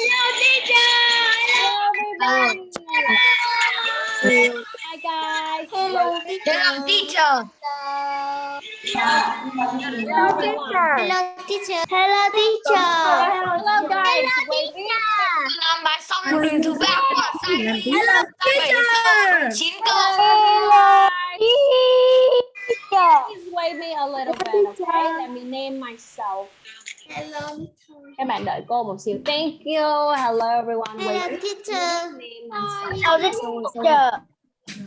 Hi guys. Hello, Hello, teacher. Hello teacher. Hello, teacher. Hello, teacher. Hello guys. hello Làm bài xong rồi đường thứ ba của sai Hello, teacher. chín câu. Please wait me a little bit, okay? Let me name myself. Hello, Các bạn đợi cô một xíu. Thank you. Hello everyone. Hello, teacher. Hello, teacher.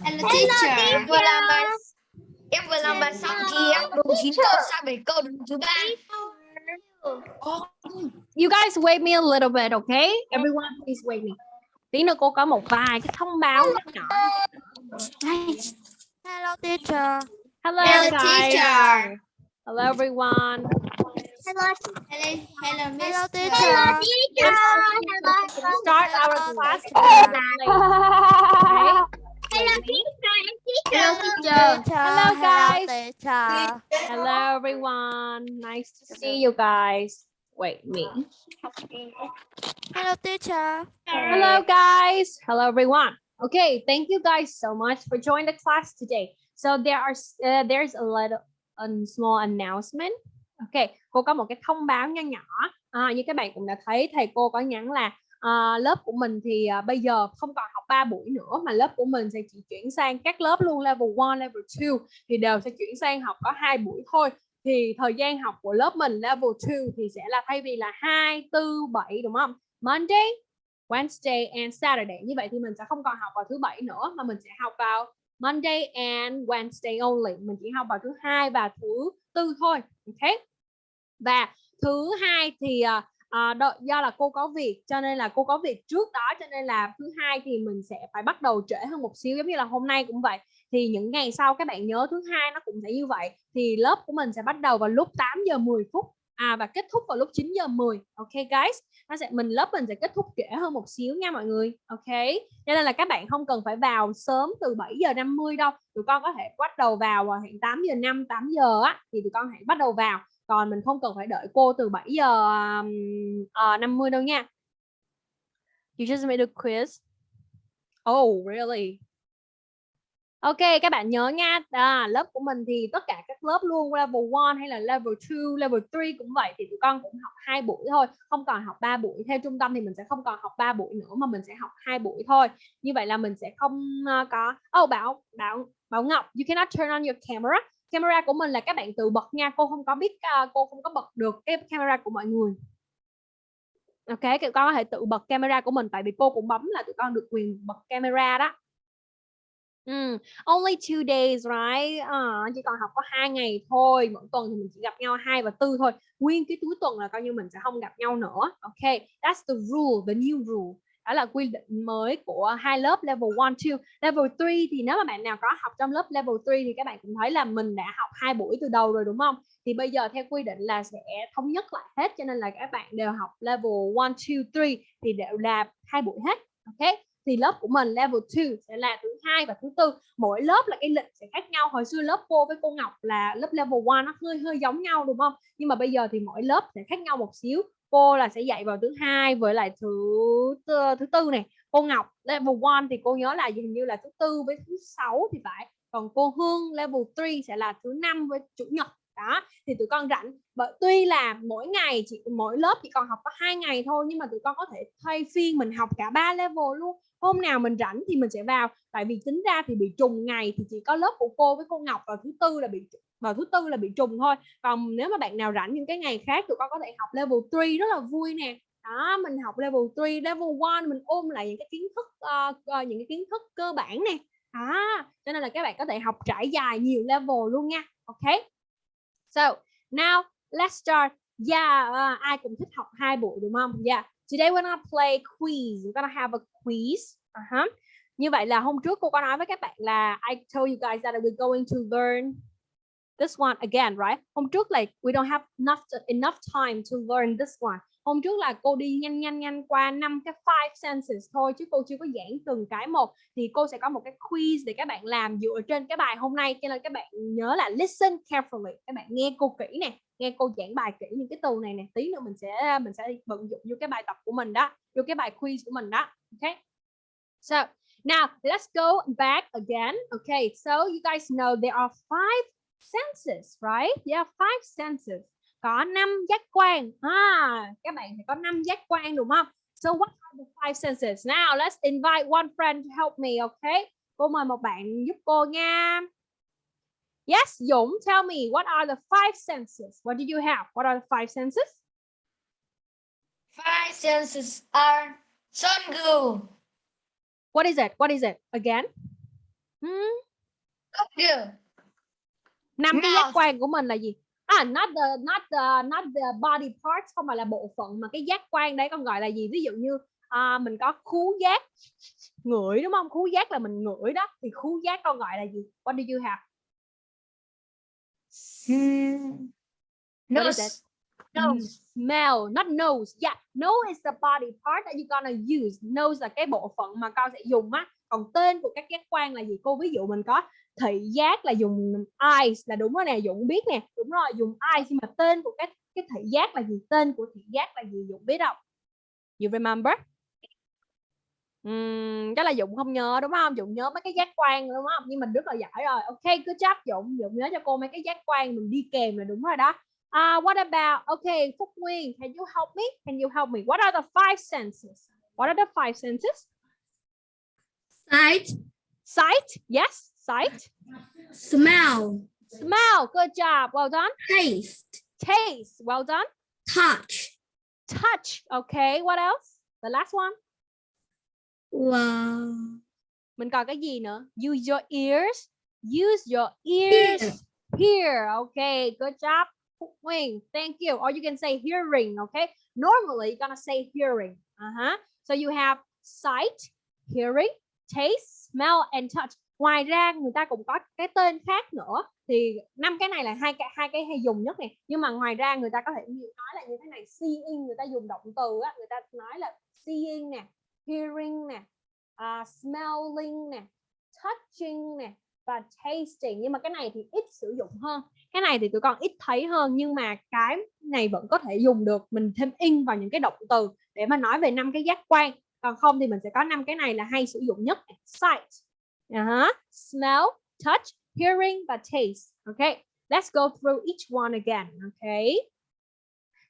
Hello, teacher. Em vừa làm bài em vừa làm bài xong thì em đúng chín câu sang bảy câu đường thứ ba. You guys wait me a little bit, okay? Everyone please wait me. Tí nữa cô có một vài cái thông báo nhỏ. Hello, teacher. Hello, Hello, guys. teacher. Hello everyone. Hello, hello, hello, Hello, teacher. hello Start our class today. Okay? Hello, teacher. Hello, guys. teacher. Hello everyone. Nice to see you guys. Wait me. Hello, teacher. Hello guys. Hello everyone. Okay, thank you guys so much for joining the class today. So there are uh, there's a little a small announcement. Okay, cô có một cái thông báo nho nhỏ. À, như các bạn cũng đã thấy thầy cô có nhắn là à, lớp của mình thì à, bây giờ không còn học 3 buổi nữa mà lớp của mình sẽ chỉ chuyển sang các lớp luôn level 1, level 2 thì đều sẽ chuyển sang học có hai buổi thôi. Thì thời gian học của lớp mình level 2 thì sẽ là thay vì là 2, 4, 7 đúng không? Monday, Wednesday and Saturday. Như vậy thì mình sẽ không còn học vào thứ bảy nữa mà mình sẽ học vào Monday and Wednesday only. Mình chỉ học vào thứ hai và thứ tư thôi. Okay? Và thứ hai thì ờ, ờ, à, đo- do là cô có việc cho nên là cô có việc trước đó cho nên là thứ hai thì mình sẽ phải bắt đầu trễ hơn một xíu giống như là hôm nay cũng vậy. Thì những ngày sau các bạn nhớ thứ hai nó cũng sẽ như vậy. Thì lớp của mình sẽ bắt đầu vào lúc 8 giờ 10 phút à và kết thúc vào lúc 9 giờ 10 ok guys? Nó sẽ mình lớp mình sẽ kết thúc trễ hơn một xíu nha mọi người ok? Cho nên là các bạn không cần phải vào sớm từ 7 giờ 50 đâu. Tụi con có thể bắt đầu vào vào hẹn 8 giờ 5 8 giờ á thì tụi con hãy bắt đầu vào còn mình không cần phải đợi cô từ 7 giờ um, uh, 50 đâu nha you just made a quiz oh really Ok, các bạn nhớ nha, à, lớp của mình thì tất cả các lớp luôn level 1 hay là level 2, level 3 cũng vậy thì tụi con cũng học hai buổi thôi, không còn học 3 buổi. Theo trung tâm thì mình sẽ không còn học 3 buổi nữa mà mình sẽ học hai buổi thôi. Như vậy là mình sẽ không uh, có Oh Bảo, Bảo Bảo Ngọc, you cannot turn on your camera. Camera của mình là các bạn tự bật nha, cô không có biết uh, cô không có bật được cái camera của mọi người. Ok, các con có thể tự bật camera của mình tại vì cô cũng bấm là tụi con được quyền bật camera đó. Mm, only two days, right? À, chỉ còn học có hai ngày thôi. Mỗi tuần thì mình chỉ gặp nhau hai và tư thôi. Nguyên cái cuối tuần là coi như mình sẽ không gặp nhau nữa. Ok, that's the rule, the new rule. Đó là quy định mới của hai lớp level 1, 2. Level 3 thì nếu mà bạn nào có học trong lớp level 3 thì các bạn cũng thấy là mình đã học hai buổi từ đầu rồi đúng không? Thì bây giờ theo quy định là sẽ thống nhất lại hết cho nên là các bạn đều học level 1, 2, 3 thì đều là hai buổi hết. Ok, thì lớp của mình level 2 sẽ là thứ hai và thứ tư mỗi lớp là cái lịch sẽ khác nhau hồi xưa lớp cô với cô Ngọc là lớp level 1 nó hơi hơi giống nhau đúng không nhưng mà bây giờ thì mỗi lớp sẽ khác nhau một xíu cô là sẽ dạy vào thứ hai với lại thứ thứ tư này. Cô Ngọc, level 1 thì cô nhớ là hình như là thứ tư với thứ sáu thì phải. Còn cô Hương, level 3 sẽ là thứ năm với chủ nhật đó thì tụi con rảnh. Bởi tuy là mỗi ngày chỉ mỗi lớp chỉ còn học có hai ngày thôi nhưng mà tụi con có thể thay phiên mình học cả ba level luôn. Hôm nào mình rảnh thì mình sẽ vào. Tại vì tính ra thì bị trùng ngày thì chỉ có lớp của cô với cô Ngọc vào thứ tư là bị vào thứ tư là bị trùng thôi. Còn nếu mà bạn nào rảnh những cái ngày khác tụi con có thể học level 3 rất là vui nè. Đó mình học level 3 level 1 mình ôm lại những cái kiến thức uh, uh, những cái kiến thức cơ bản nè. À, cho nên là các bạn có thể học trải dài nhiều level luôn nha. Ok? So now let's start yeah uh, ai cũng thích học hai buổi đúng không yeah Today we're gonna play quiz. We're gonna have a quiz. Uh -huh. Như vậy là hôm trước cô có nói với các bạn là I told you guys that we're going to learn this one again, right? Hôm trước là we don't have enough enough time to learn this one. Hôm trước là cô đi nhanh nhanh nhanh qua năm cái five senses thôi chứ cô chưa có giảng từng cái một. Thì cô sẽ có một cái quiz để các bạn làm dựa trên cái bài hôm nay. Cho nên các bạn nhớ là listen carefully. Các bạn nghe cô kỹ nè, nghe cô giảng bài kỹ những cái từ này nè. Tí nữa mình sẽ mình sẽ vận dụng vô cái bài tập của mình đó, vô cái bài quiz của mình đó. Okay. so, now let's go back again. Okay so you guys know there are five senses right? Are five senses. Có năm giác quan. À các bạn thì có năm giác quan đúng không? So what are the five senses? Now let's invite one friend to help me okay? Cô mời một bạn giúp cô nha. Yes Dũng tell me what are the five senses? What do you have? What are the five senses? Five senses are Songu, what is it? What is it? Again? Hmm? Kokyu, năm cái giác quan của mình là gì? À not the not the not the body parts không phải là bộ phận mà cái giác quan đấy con gọi là gì? Ví dụ như à, mình có khú giác ngửi đúng không? Khú giác là mình ngửi đó. Thì khú giác con gọi là gì? What do you have? Hmm. Nose, nose, smell not nose. Yeah nose is the body part that you gonna use. Nose là cái bộ phận mà con sẽ dùng á. Còn tên của các giác quan là gì? Cô ví dụ mình có thị giác là dùng eyes là đúng rồi nè Dũng biết nè. Đúng rồi dùng eyes nhưng mà tên của cái cái thị giác là gì tên của thị giác là gì Dũng biết không? You remember? Ừm, chắc là Dũng không nhớ đúng không? Dũng nhớ mấy cái giác quan đúng không? Nhưng mình rất là giỏi rồi. Ok good job Dũng. Dũng nhớ cho cô mấy cái giác quan mình đi kèm là đúng rồi đó. Uh, what about, okay, Phúc Nguyên, can you help me? Can you help me? What are the five senses? What are the five senses? Sight, Sight, yes, sight. smell, Smell, good job, well done. taste, Taste, well done. touch. Touch, okay, what else? The last one. Wow. Mình còn cái gì nữa? Use your ears. Use your ears. Hear, okay, good job. Wing. Thank you. Or you can say hearing, okay? Normally, you're gonna say hearing. Uh-huh. So you have sight, hearing, taste, smell and touch. Ngoài ra người ta cũng có cái tên khác nữa. Thì năm cái này là hai cái hai cái hay dùng nhất này. Nhưng mà ngoài ra người ta có thể nói là như thế này, seeing người ta dùng động từ á, người ta nói là seeing nè, hearing nè, uh, smelling nè, touching nè và tasting. Nhưng mà cái này thì ít sử dụng hơn cái này thì tụi con ít thấy hơn nhưng mà cái này vẫn có thể dùng được mình thêm in vào những cái động từ để mà nói về năm cái giác quan còn không thì mình sẽ có năm cái này là hay sử dụng nhất sight uh-huh. smell, touch, hearing, but taste. Okay. Let's go through each one again. Okay.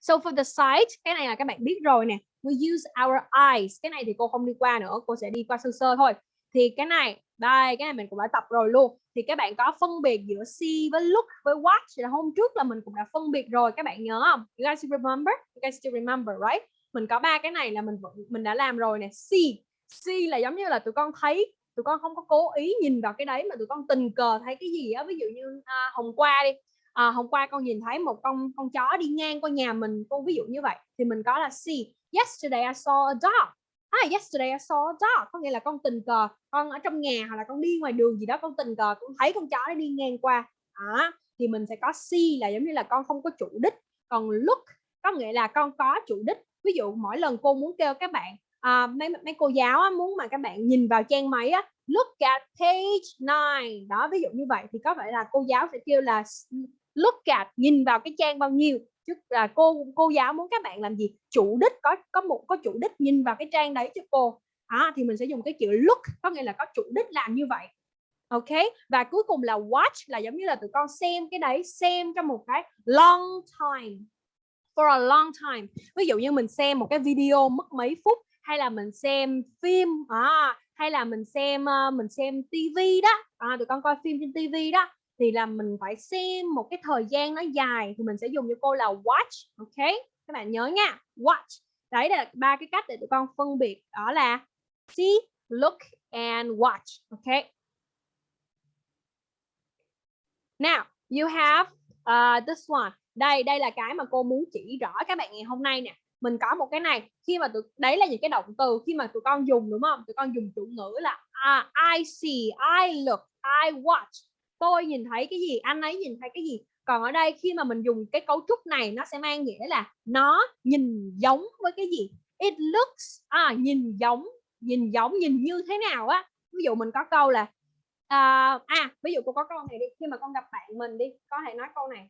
So for the sight, cái này là các bạn biết rồi nè. We use our eyes. Cái này thì cô không đi qua nữa, cô sẽ đi qua sơ sơ thôi. Thì cái này, đây, cái này mình cũng đã tập rồi luôn. Thì các bạn có phân biệt giữa see với look với watch. Là hôm trước là mình cũng đã phân biệt rồi, các bạn nhớ không? You guys remember? You guys still remember, right? Mình có ba cái này là mình vẫn, mình đã làm rồi nè. See. See là giống như là tụi con thấy tụi con không có cố ý nhìn vào cái đấy mà tụi con tình cờ thấy cái gì á ví dụ như à, hôm qua đi. À, hôm qua con nhìn thấy một con con chó đi ngang qua nhà mình con ví dụ như vậy thì mình có là see yesterday I saw a dog. Ah, yesterday I saw a dog có nghĩa là con tình cờ con ở trong nhà hoặc là con đi ngoài đường gì đó con tình cờ con thấy con chó nó đi ngang qua. À, thì mình sẽ có see là giống như là con không có chủ đích. Còn look có nghĩa là con có chủ đích. Ví dụ mỗi lần cô muốn kêu các bạn à, mấy mấy cô giáo á, muốn mà các bạn nhìn vào trang máy á look at page 9 đó ví dụ như vậy thì có phải là cô giáo sẽ kêu là look at. Nhìn vào cái trang bao nhiêu chứ là cô cô giáo muốn các bạn làm gì? Chủ đích có có một có chủ đích nhìn vào cái trang đấy cho cô. À, thì mình sẽ dùng cái chữ look có nghĩa là có chủ đích làm như vậy. Ok? Và cuối cùng là watch là giống như là tụi con xem cái đấy xem trong một cái long time for a long time. Ví dụ như mình xem một cái video mất mấy phút hay là mình xem phim à, hay là mình xem ờ, mình xem tivi đó. À, tụi con coi phim trên tivi đó. Thì là mình phải xem một cái thời gian nó dài thì mình sẽ dùng cho cô là watch ok? Các bạn nhớ nha watch. Đấy là ba cái cách để tụi con phân biệt. Đó là see look and watch ok? Now you have uh, this one. Đây đây là cái mà cô muốn chỉ rõ các bạn ngày hôm nay nè mình có một cái này khi mà tụi đấy là những cái động từ khi mà tụi con dùng đúng không? Tụi con dùng chủ ngữ là uh, I see I look I watch. Tôi nhìn thấy cái gì anh ấy nhìn thấy cái gì. Còn ở đây khi mà mình dùng cái cấu trúc này nó sẽ mang nghĩa là nó nhìn giống với cái gì? It looks à nhìn giống nhìn giống nhìn như thế nào á. Ví dụ mình có câu là uh, à ví dụ cô có câu này đi khi mà con gặp bạn mình đi có thể nói câu này.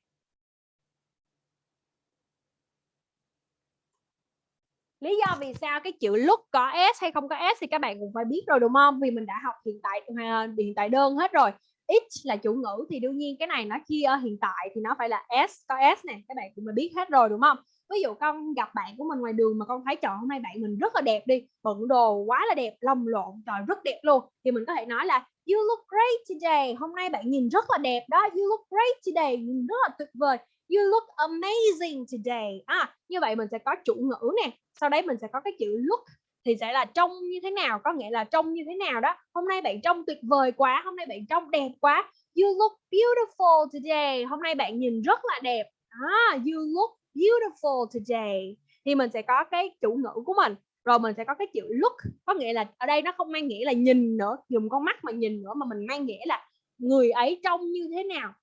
Lý do vì sao cái chữ lúc có s hay không có s thì các bạn cũng phải biết rồi, đúng không? Vì mình đã học hiện tại à, hiện tại đơn hết rồi. It là chủ ngữ thì đương nhiên cái này nó chia ờ, hiện tại thì nó phải là s, có s này các bạn cũng phải biết hết rồi, đúng không? Ví dụ con gặp bạn của mình ngoài đường mà con thấy, trời, hôm nay bạn mình rất là đẹp đi, bận đồ quá là đẹp lồng lộn, trời, rất đẹp luôn. Thì mình có thể nói là, you look great today, hôm nay bạn nhìn rất là đẹp đó, you look great today, nhìn rất là tuyệt vời you look amazing today. À như vậy mình sẽ có chủ ngữ nè. Sau đấy mình sẽ có cái chữ look thì sẽ là trông như thế nào có nghĩa là trông như thế nào đó. Hôm nay bạn trông tuyệt vời quá hôm nay bạn trông đẹp quá. You look beautiful today. Hôm nay bạn nhìn rất là đẹp. À, you look beautiful today. Thì mình sẽ có cái chủ ngữ của mình. Rồi mình sẽ có cái chữ look có nghĩa là ở đây nó không mang nghĩa là nhìn nữa dùng con mắt mà nhìn nữa mà mình mang nghĩa là người ấy trông như thế nào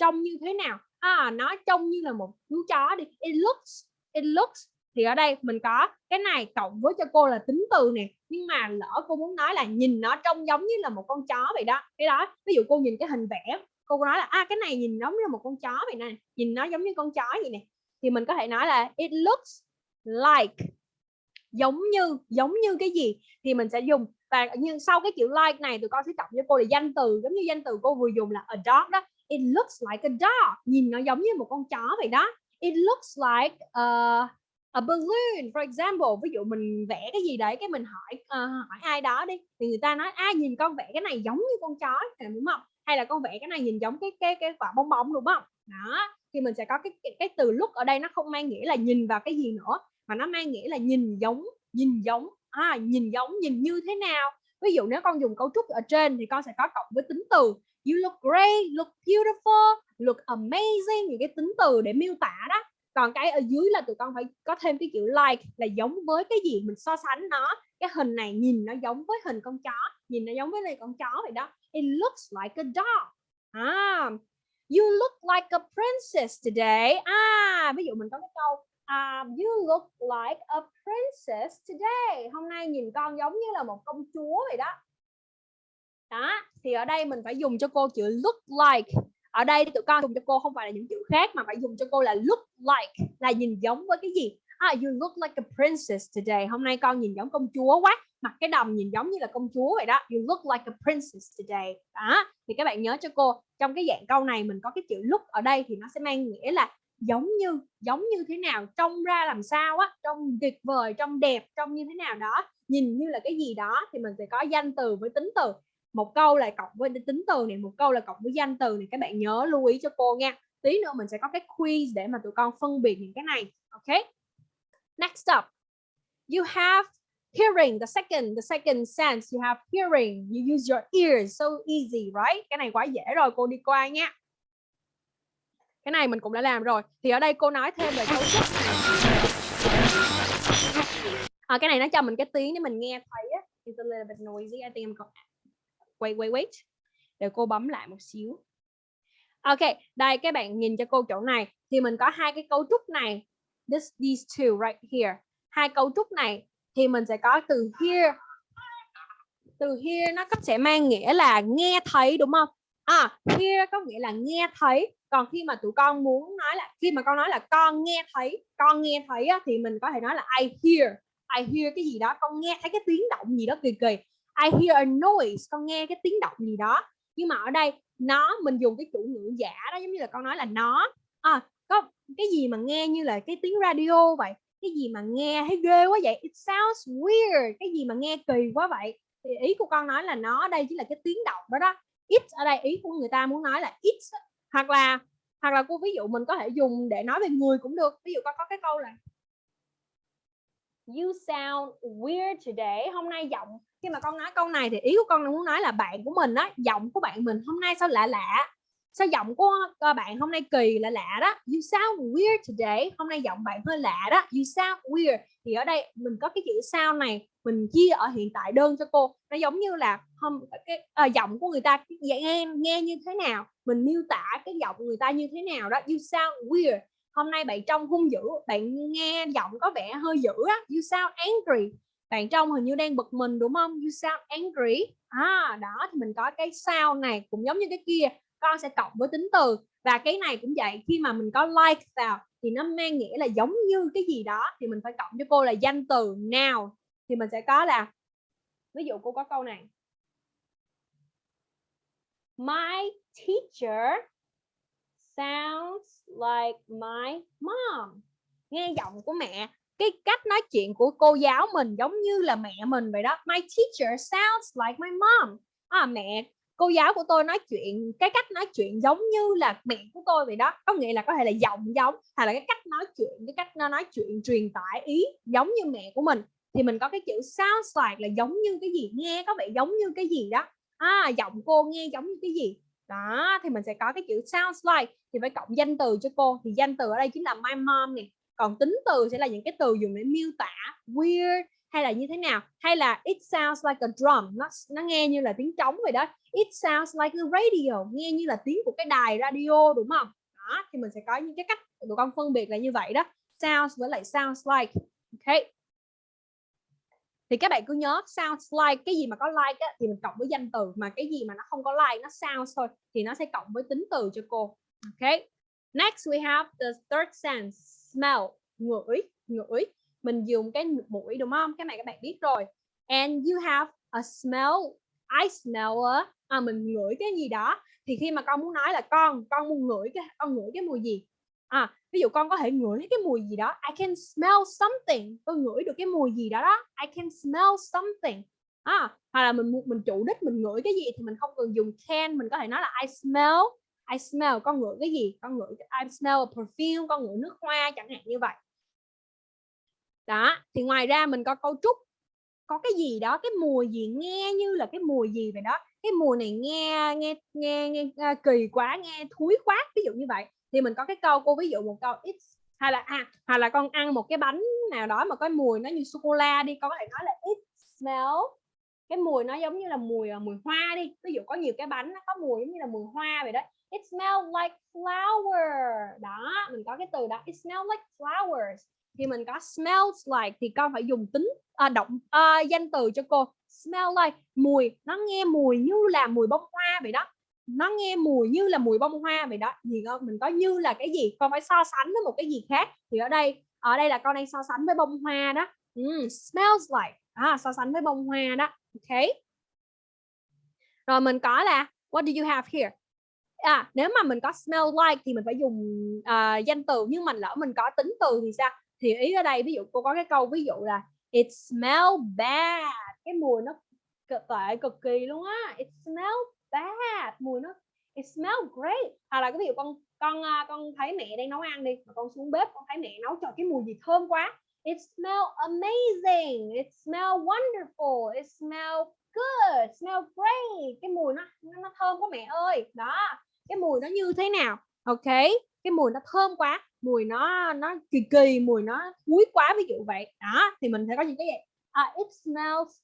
trông như thế nào à nó trông như là một chú chó đi. It looks it looks. Thì ở đây mình có cái này cộng với cho cô là tính từ nè. Nhưng mà lỡ cô muốn nói là nhìn nó trông giống như là một con chó vậy đó. Cái đó, ví dụ cô nhìn cái hình vẽ, cô nói là à cái này nhìn giống như một con chó vậy nè, nhìn nó giống như con chó vậy nè. Thì mình có thể nói là, it looks like. Giống như giống như cái gì? Thì mình sẽ dùng. Và nhưng sau cái chữ like này, tụi con sẽ cộng cho cô là danh từ. Giống như danh từ cô vừa dùng là a dog đó it looks like a dog. Nhìn nó giống như một con chó vậy đó. It looks like a, a balloon. For example ví dụ mình vẽ cái gì đấy cái mình hỏi uh, hỏi ai đó đi thì người ta nói ai nhìn con vẽ cái này giống như con chó đúng không? Hay là con vẽ cái này nhìn giống cái cái cái quả bong bóng đúng không? Đó thì mình sẽ có cái, cái cái từ look ở đây nó không mang nghĩa là nhìn vào cái gì nữa mà nó mang nghĩa là nhìn giống nhìn giống à, nhìn giống nhìn như thế nào. Ví dụ nếu con dùng cấu trúc ở trên thì con sẽ có cộng với tính từ you look great look beautiful look amazing những cái tính từ để miêu tả đó. Còn cái ở dưới là tụi con phải có thêm cái kiểu like là giống với cái gì mình so sánh nó. Cái hình này nhìn nó giống với hình con chó nhìn nó giống với này con chó vậy đó. It looks like a dog. À, you look like a princess today. À ví dụ mình có cái câu um, you look like a princess today. Hôm nay nhìn con giống như là một công chúa vậy đó đó thì ở đây mình phải dùng cho cô chữ look like. Ở đây tụi con dùng cho cô không phải là những chữ khác mà phải dùng cho cô là look like là nhìn giống với cái gì? Ah, you look like a princess today. Hôm nay con nhìn giống công chúa quá mặc cái đầm nhìn giống như là công chúa vậy đó. You look like a princess today. Đó thì các bạn nhớ cho cô trong cái dạng câu này mình có cái chữ look ở đây thì nó sẽ mang nghĩa là giống như giống như thế nào trông ra làm sao á trông tuyệt vời trông đẹp trông như thế nào đó nhìn như là cái gì đó thì mình sẽ có danh từ với tính từ một câu là cộng với tính từ này một câu là cộng với danh từ này các bạn nhớ lưu ý cho cô nha. Tí nữa mình sẽ có cái quiz để mà tụi con phân biệt những cái này ok? Next up you have hearing the second the second sense. You have hearing you use your ears. So easy right? Cái này quá dễ rồi cô đi qua nha. Cái này mình cũng đã làm rồi. Thì ở đây cô nói thêm về cấu trúc. Này à, cái này nó cho mình cái tiếng để mình nghe thấy á. It's a little bit noisy I think I'm going wait wait wait để cô bấm lại một xíu. Ok đây các bạn nhìn cho cô chỗ này. Thì mình có hai cái cấu trúc này. This these two right here. Hai cấu trúc này thì mình sẽ có từ here. Từ here nó có sẽ mang nghĩa là nghe thấy đúng không? À here có nghĩa là nghe thấy. Còn khi mà tụi con muốn nói là khi mà con nói là con nghe thấy con nghe thấy á, thì mình có thể nói là I hear. I hear cái gì đó con nghe thấy cái tiếng động gì đó kỳ kỳ. I hear a noise con nghe cái tiếng động gì đó. Nhưng mà ở đây nó mình dùng cái chủ ngữ giả đó giống như là con nói là nó. À, có cái gì mà nghe như là cái tiếng radio vậy? Cái gì mà nghe thấy ghê quá vậy? It sounds weird. Cái gì mà nghe kỳ quá vậy? Thì ý của con nói là nó đây chỉ là cái tiếng động đó đó. It ở đây ý của người ta muốn nói là it. Hoặc là hoặc là cô ví dụ mình có thể dùng để nói về người cũng được. Ví dụ con có cái câu là you sound weird today. Hôm nay giọng khi mà con nói câu này thì ý của con muốn nói là bạn của mình á giọng của bạn mình hôm nay sao lạ lạ? Sao giọng của ờ, bạn hôm nay kỳ lạ lạ đó? You sound weird today. Hôm nay giọng bạn hơi lạ đó. You sound weird. Thì ở đây mình có cái chữ sao này mình chia ở hiện tại đơn cho cô. Nó giống như là hôm cái à, giọng của người ta nghe nghe như thế nào mình miêu tả cái giọng người ta như thế nào đó. You sound weird. Hôm nay bạn trông hung dữ bạn nghe giọng có vẻ hơi dữ á. You sound angry bạn trông hình như đang bực mình, đúng không? You sound angry. À đó, thì mình có cái sound này, cũng giống như cái kia. Con sẽ cộng với tính từ. Và cái này cũng vậy, khi mà mình có like vào, thì nó mang nghĩa là giống như cái gì đó, thì mình phải cộng cho cô là danh từ nào. Thì mình sẽ có là, ví dụ cô có câu này. My teacher sounds like my mom. Nghe giọng của mẹ cái cách nói chuyện của cô giáo mình giống như là mẹ mình vậy đó. My teacher sounds like my mom. À, mẹ cô giáo của tôi nói chuyện cái cách nói chuyện giống như là mẹ của tôi vậy đó. Có nghĩa là có thể là giọng giống hay là cái cách nói chuyện cái cách nó nói chuyện truyền tải ý giống như mẹ của mình. Thì mình có cái chữ sounds like là giống như cái gì nghe có vẻ giống như cái gì đó. À, giọng cô nghe giống như cái gì. Đó thì mình sẽ có cái chữ sounds like. Thì phải cộng danh từ cho cô thì danh từ ở đây chính là my mom nè còn tính từ sẽ là những cái từ dùng để miêu tả weird hay là như thế nào? Hay là it sounds like a drum nó nó nghe như là tiếng trống vậy đó. It sounds like a radio nghe như là tiếng của cái đài radio đúng không? Đó thì mình sẽ có những cái cách tụi con phân biệt là như vậy đó. Sounds với lại sounds like ok? Thì các bạn cứ nhớ sounds like cái gì mà có like á, thì mình cộng với danh từ mà cái gì mà nó không có like nó sounds thôi thì nó sẽ cộng với tính từ cho cô ok? Next we have the third sense smell ngửi ngửi. Mình dùng cái mũi đúng không? Cái này các bạn biết rồi. And you have a smell I smell a à, mình ngửi cái gì đó. Thì khi mà con muốn nói là con con muốn ngửi cái con ngửi cái mùi gì? À ví dụ con có thể ngửi cái mùi gì đó. I can smell something. Tôi ngửi được cái mùi gì đó đó. I can smell something. À, hoặc là mình mình chủ đích mình ngửi cái gì thì mình không cần dùng can. Mình có thể nói là I smell I smell con ngửi cái gì? Con ngửi I smell a perfume con ngửi nước hoa chẳng hạn như vậy. Đó thì ngoài ra mình có cấu trúc có cái gì đó cái mùi gì nghe như là cái mùi gì vậy đó. Cái mùi này nghe nghe nghe, nghe uh, kỳ quá nghe thúi quá ví dụ như vậy. Thì mình có cái câu cô ví dụ một câu it's hay là à hoặc là con ăn một cái bánh nào đó mà có mùi nó như sô cô la đi con có thể nói là it smell cái mùi nó giống như là mùi à, mùi hoa đi. Ví dụ có nhiều cái bánh nó có mùi giống như là mùi hoa vậy đó it smells like flower đó mình có cái từ đó it smells like flowers. Thì mình có smells like thì con phải dùng tính à, động à, danh từ cho cô. Smell like mùi nó nghe mùi như là mùi bông hoa vậy đó. Nó nghe mùi như là mùi bông hoa vậy đó. Thì con mình có như là cái gì? Con phải so sánh với một cái gì khác. Thì ở đây ở đây là con đang so sánh với bông hoa đó. Mm, smells like. À, so sánh với bông hoa đó. Ok. Rồi mình có là what do you have here? À nếu mà mình có smell like thì mình phải dùng uh, danh từ nhưng mà lỡ mình có tính từ thì sao? Thì ý ở đây ví dụ cô có cái câu ví dụ là it smell bad. Cái mùi nó cực tệ cực kỳ luôn á. It smell bad. Mùi nó it smell great. Hoặc là cái ví dụ con con à, con thấy mẹ đang nấu ăn đi mà con xuống bếp con thấy mẹ nấu cho cái mùi gì thơm quá. It smell amazing. It smell wonderful. It smell good. Smell great. Cái mùi nó nó thơm quá mẹ ơi. Đó cái mùi nó như thế nào? Ok cái mùi nó thơm quá mùi nó nó kỳ kỳ mùi nó thúi quá ví dụ vậy. Đó thì mình sẽ có những cái gì? À, it smells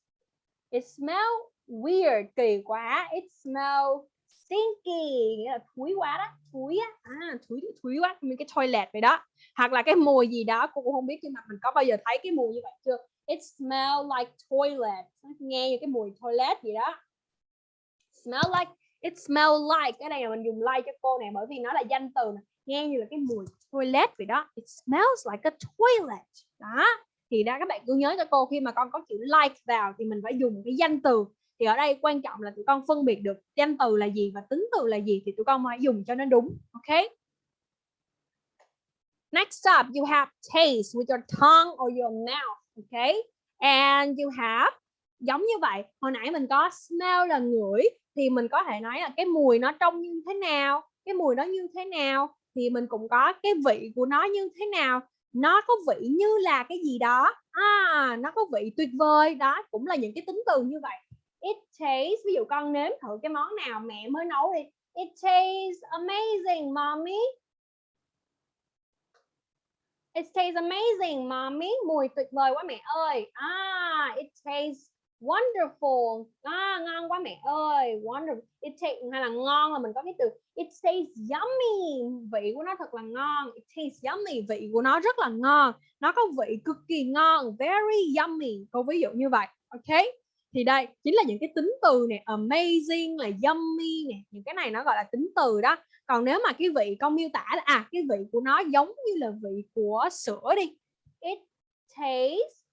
it smells weird kỳ quá. It smells stinky nghĩa là thúi quá đó thúi á. À, thúi thúi quá mình cái toilet vậy đó. Hoặc là cái mùi gì đó cô cũng không biết nhưng mà mình có bao giờ thấy cái mùi như vậy chưa? It smells like toilet. Nghe như cái mùi toilet gì đó. Smell like it smell like. Cái này là mình dùng like cho cô này bởi vì nó là danh từ này. nghe như là cái mùi toilet vậy đó. It smells like a toilet. Đó. Thì đó các bạn cứ nhớ cho cô, khi mà con có chữ like vào thì mình phải dùng cái danh từ. Thì ở đây quan trọng là tụi con phân biệt được danh từ là gì và tính từ là gì thì tụi con phải dùng cho nó đúng, ok? Next up, you have taste with your tongue or your mouth okay and you have, giống như vậy, hồi nãy mình có smell là ngửi thì mình có thể nói là cái mùi nó trông như thế nào cái mùi nó như thế nào thì mình cũng có cái vị của nó như thế nào nó có vị như là cái gì đó à, nó có vị tuyệt vời đó cũng là những cái tính từ như vậy it tastes ví dụ con nếm thử cái món nào mẹ mới nấu đi It tastes amazing, mommy. It tastes amazing, mommy. Mùi tuyệt vời quá mẹ ơi. Ah, it tastes wonderful. À, ngon quá mẹ ơi. Wonderful. It tastes hay là ngon là mình có cái từ it tastes yummy. Vị của nó thật là ngon. It tastes yummy. Vị của nó rất là ngon. Nó có vị cực kỳ ngon. Very yummy. Câu ví dụ như vậy. Ok. Thì đây chính là những cái tính từ này amazing là yummy này những cái này nó gọi là tính từ đó còn nếu mà cái vị con miêu tả là à cái vị của nó giống như là vị của sữa đi it tastes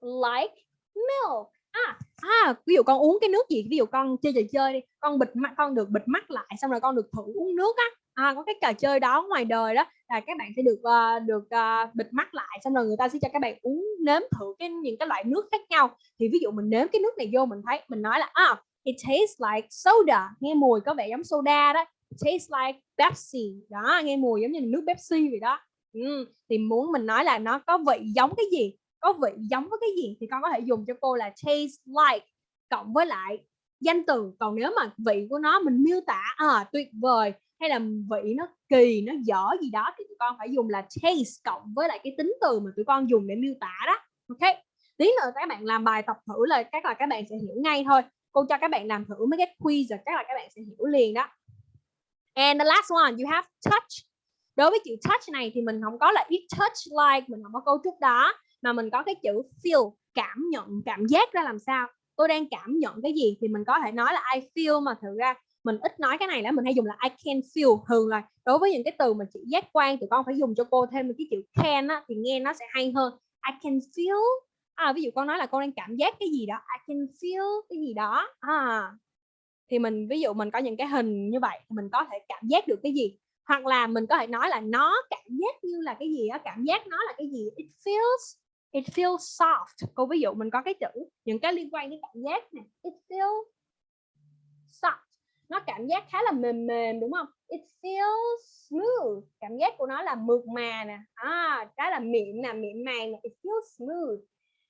like milk. À à ví dụ con uống cái nước gì ví dụ con chơi trò chơi đi con bịt mắt con được bịt mắt lại xong rồi con được thử uống nước á. À, có cái trò chơi đó ngoài đời đó là các bạn sẽ được uh, được uh, bịt mắt lại xong rồi người ta sẽ cho các bạn uống nếm thử cái những cái loại nước khác nhau. Thì ví dụ mình nếm cái nước này vô mình thấy mình nói là ah it tastes like soda. Nghe mùi có vẻ giống soda đó. It tastes like Pepsi. Đó nghe mùi giống như nước Pepsi vậy đó. Ừ. thì muốn mình nói là nó có vị giống cái gì? Có vị giống với cái gì thì con có thể dùng cho cô là taste like cộng với lại danh từ. Còn nếu mà vị của nó mình miêu tả à, tuyệt vời hay là vị nó kỳ nó dở gì đó thì tụi con phải dùng là taste cộng với lại cái tính từ mà tụi con dùng để miêu tả đó. Ok? Tí nữa các bạn làm bài tập thử là chắc là các bạn sẽ hiểu ngay thôi. Cô cho các bạn làm thử mấy cái quiz rồi chắc là các bạn sẽ hiểu liền đó. And the last one you have touch. Đối với chữ touch này thì mình không có là it touch like mình không có cấu trúc đó mà mình có cái chữ feel cảm nhận cảm giác ra làm sao? Tôi đang cảm nhận cái gì thì mình có thể nói là I feel mà thực ra mình ít nói cái này là mình hay dùng là I can feel thường là đối với những cái từ mà chỉ giác quan thì con phải dùng cho cô thêm một cái chữ can á, thì nghe nó sẽ hay hơn. I can feel. À, ví dụ con nói là con đang cảm giác cái gì đó. I can feel cái gì đó. À, thì mình ví dụ mình có những cái hình như vậy thì mình có thể cảm giác được cái gì? Hoặc là mình có thể nói là nó cảm giác như là cái gì đó cảm giác nó là cái gì? It feels it feels soft. Cô ví dụ mình có cái chữ những cái liên quan đến cảm giác này it feels soft. Nó cảm giác khá là mềm mềm đúng không? It feels smooth. Cảm giác của nó là mượt mà nè. À cái là mịn nè mịn màng nè. It feels smooth.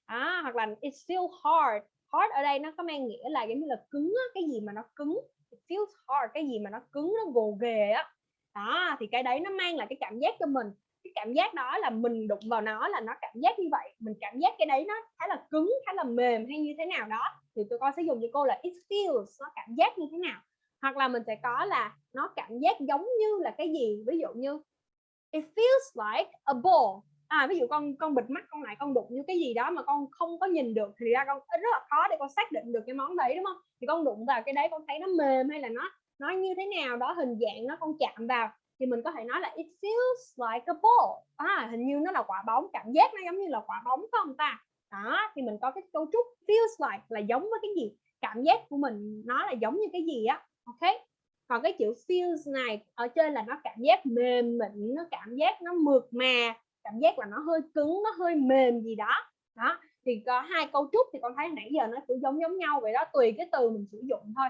À, hoặc là it feels hard. Hard ở đây nó có mang nghĩa là giống như là cứng á, cái gì mà nó cứng. It feels hard cái gì mà nó cứng nó gồ ghề á. Đó thì cái đấy nó mang lại cái cảm giác cho mình cái cảm giác đó là mình đụng vào nó là nó cảm giác như vậy, mình cảm giác cái đấy nó khá là cứng, khá là mềm hay như thế nào đó, thì tụi con sẽ dùng cho cô là it feels nó cảm giác như thế nào. Hoặc là mình sẽ có là nó cảm giác giống như là cái gì, ví dụ như it feels like a ball à ví dụ con con bịt mắt, con lại con đụng như cái gì đó mà con không có nhìn được, thì ra con, rất là khó để con xác định được cái món đấy, đúng không? Thì con đụng vào cái đấy con thấy nó mềm hay là nó nó như thế nào đó, hình dạng nó con chạm vào thì mình có thể nói là it feels like a ball. À hình như nó là quả bóng, cảm giác nó giống như là quả bóng, phải không ta? Đó, thì mình có cái cấu trúc feels like là giống với cái gì? Cảm giác của mình nó là giống như cái gì á? Ok. Còn cái chữ feels này, ở trên là nó cảm giác mềm mịn, nó cảm giác nó mượt mà, cảm giác là nó hơi cứng, nó hơi mềm gì đó. Đó, thì có hai cấu trúc thì con thấy nãy giờ nó cũng giống giống nhau vậy đó, tùy cái từ mình sử dụng thôi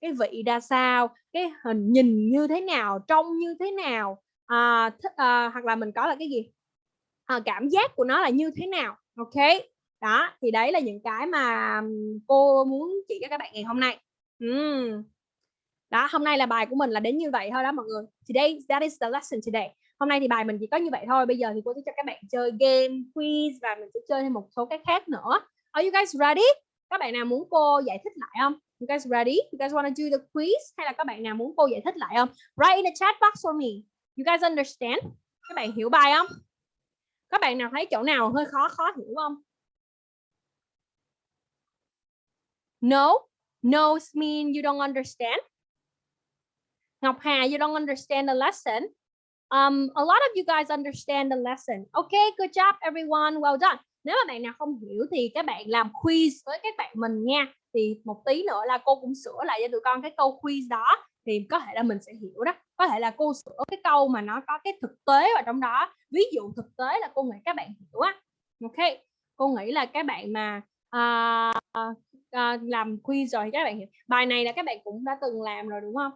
cái vị ra sao cái hình nhìn như thế nào trông như thế nào à, th- à, hoặc là mình có là cái gì? À, cảm giác của nó là như thế nào? Ok đó thì đấy là những cái mà cô muốn chỉ cho các bạn ngày hôm nay. Uhm. đó hôm nay là bài của mình là đến như vậy thôi đó mọi người. Today that is the lesson today. Hôm nay thì bài mình chỉ có như vậy thôi bây giờ thì cô sẽ cho các bạn chơi game quiz và mình sẽ chơi thêm một số cái khác nữa. Are you guys ready? Các bạn nào muốn cô giải thích lại không? You guys ready? You guys want to do the quiz? Hay là các bạn nào muốn cô giải thích lại không? Write in the chat box for me. You guys understand? Các bạn hiểu bài không? Các bạn nào thấy chỗ nào hơi khó khó hiểu không? No? No mean you don't understand? Ngọc Hà you don't understand the lesson. Um, a lot of you guys understand the lesson. Okay, good job everyone. Well done. Nếu mà bạn nào không hiểu thì các bạn làm quiz với các bạn mình nha. Thì một tí nữa là cô cũng sửa lại cho tụi con cái câu quiz đó thì có thể là mình sẽ hiểu đó. Có thể là cô sửa cái câu mà nó có cái thực tế vào trong đó. Ví dụ thực tế là cô nghĩ các bạn hiểu á. Ok. Cô nghĩ là các bạn mà à, à, làm quiz rồi thì các bạn hiểu. Bài này là các bạn cũng đã từng làm rồi đúng không?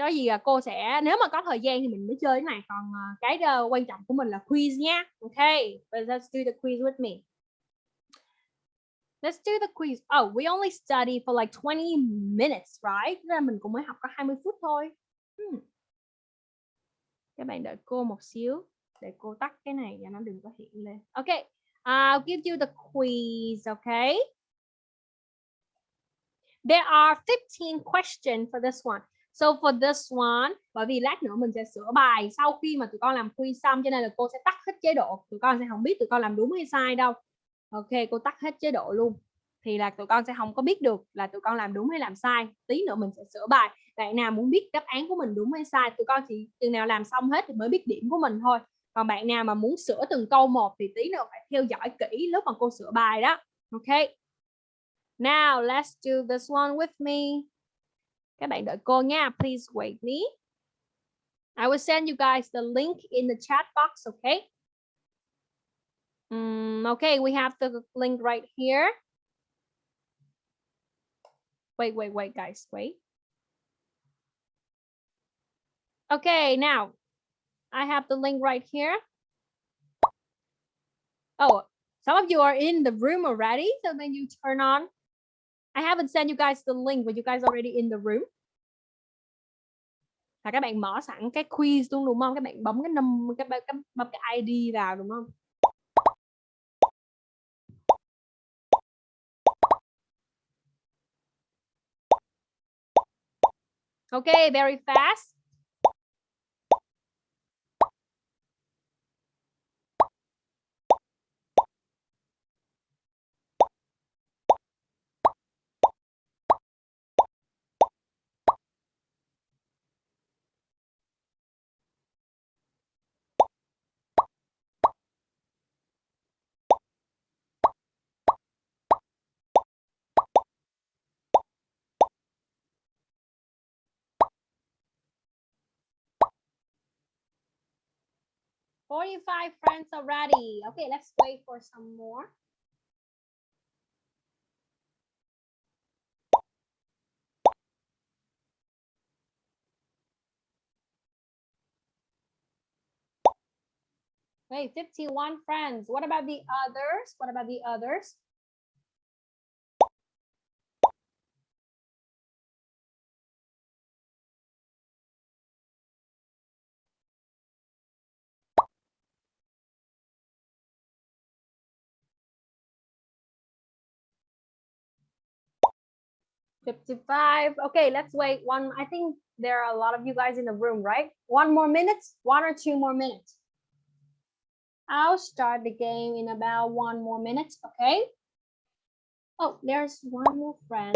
Cho gì là cô sẽ nếu mà có thời gian thì mình mới chơi cái này còn à, cái uh, quan trọng của mình là quiz nha ok let's do the quiz with me Let's do the quiz. Oh, we only study for like 20 minutes, right? Nên là mình cũng mới học có 20 phút thôi. Hmm. Các bạn đợi cô một xíu để cô tắt cái này cho nó đừng có hiện lên. Okay. I'll give you the quiz, okay? There are 15 questions for this one. So for this one, bởi vì lát nữa mình sẽ sửa bài sau khi mà tụi con làm quiz xong cho nên là cô sẽ tắt hết chế độ. Tụi con sẽ không biết tụi con làm đúng hay sai đâu. Ok, cô tắt hết chế độ luôn. Thì là tụi con sẽ không có biết được là tụi con làm đúng hay làm sai. Tí nữa mình sẽ sửa bài. Bạn nào muốn biết đáp án của mình đúng hay sai, tụi con chỉ chừng nào làm xong hết thì mới biết điểm của mình thôi. Còn bạn nào mà muốn sửa từng câu một thì tí nữa phải theo dõi kỹ lúc mà cô sửa bài đó. Ok. Now let's do this one with me. Các bạn đợi cô nha. Please wait me. I will send you guys the link in the chat box, okay? Um, okay, we have the link right here. Wait, wait, wait, guys, wait. Okay, now I have the link right here. Oh, some of you are in the room already, so then you turn on. I haven't sent you guys the link, but you guys already in the room. Là các bạn mở sẵn cái quiz luôn đúng không? Các bạn bấm cái num cái, cái bấm cái ID vào đúng không? Okay, very fast. Forty-five friends already. Okay, let's wait for some more. Wait, 51 friends. What about the others? What about the others? Fifty-five. Okay, let's wait one. I think there are a lot of you guys in the room, right? One more minute, one or two more minutes. I'll start the game in about one more minute, okay? Oh, there's one more friend.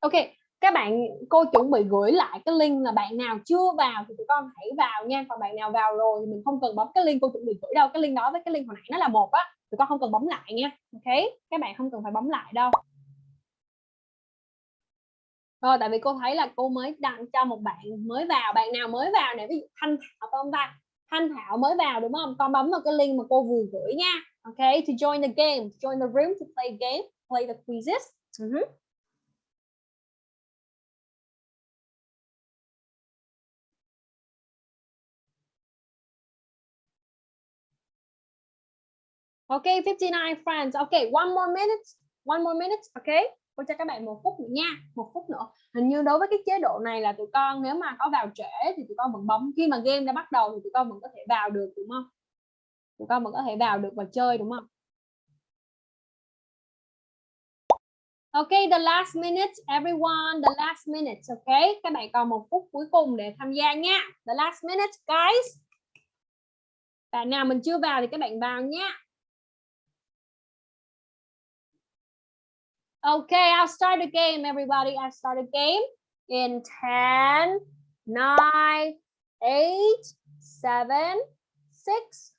Okay, các bạn, cô chuẩn bị gửi lại cái link là bạn nào chưa vào thì tụi con hãy vào nha. Còn bạn nào vào rồi thì mình không cần bấm cái link cô chuẩn bị gửi đâu. Cái link đó với cái link hồi nãy nó là một á. Tụi con không cần bấm lại nha. Ok, các bạn không cần phải bấm lại đâu. Rồi, tại vì cô thấy là cô mới đăng cho một bạn mới vào. Bạn nào mới vào này, ví dụ Thanh Thảo phải không ta? Thanh Thảo mới vào đúng không? Con bấm vào cái link mà cô vừa gửi nha. Ok, to join the game, to join the room to play game, play the quizzes. Ừ uh -huh. Okay, 59 friends. Okay, one more minute. One more minute. Okay. Cô cho các bạn một phút nữa nha. Một phút nữa. Hình như đối với cái chế độ này là tụi con nếu mà có vào trễ thì tụi con vẫn bấm. Khi mà game đã bắt đầu thì tụi con vẫn có thể vào được đúng không? Tụi con vẫn có thể vào được và chơi đúng không? Okay, the last minute, everyone, the last minute, okay? Các bạn còn một phút cuối cùng để tham gia nha. The last minute, guys. Bạn nào mình chưa vào thì các bạn vào nha. Okay, I'll start the game, everybody. I'll start a game in 10, 9, 8, 7, 6,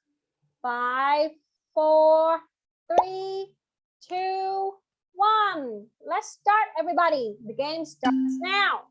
5, 4, 3, 2, 1. Let's start, everybody. The game starts now.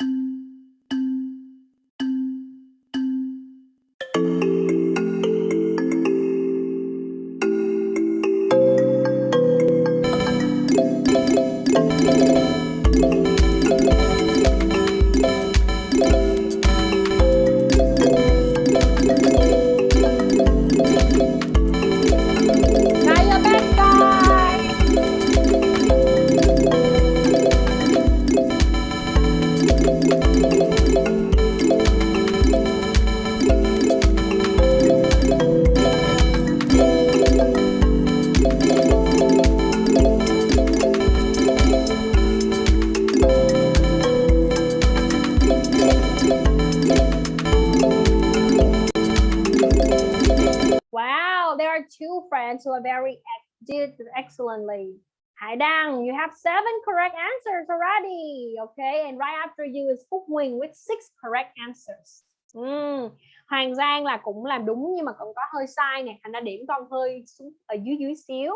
Excellently. Hải Đăng, you have seven correct answers already. Okay, and right after you is Phúc Huỳnh with six correct answers. Mm. Hoàng Giang là cũng làm đúng nhưng mà cũng có hơi sai nè, thành ra điểm con hơi xuống ở dưới dưới xíu.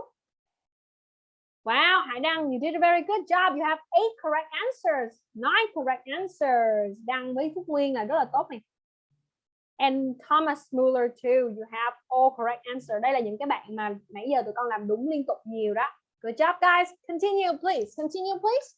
Wow, Hải Đăng, you did a very good job. You have eight correct answers, nine correct answers. Đăng với Phúc Nguyên là rất là tốt này. And Thomas Muller too, you have all correct answer. Đây là những cái bạn mà nãy giờ tụi con làm đúng liên tục nhiều đó. Good job, guys. Continue, please. Continue, please.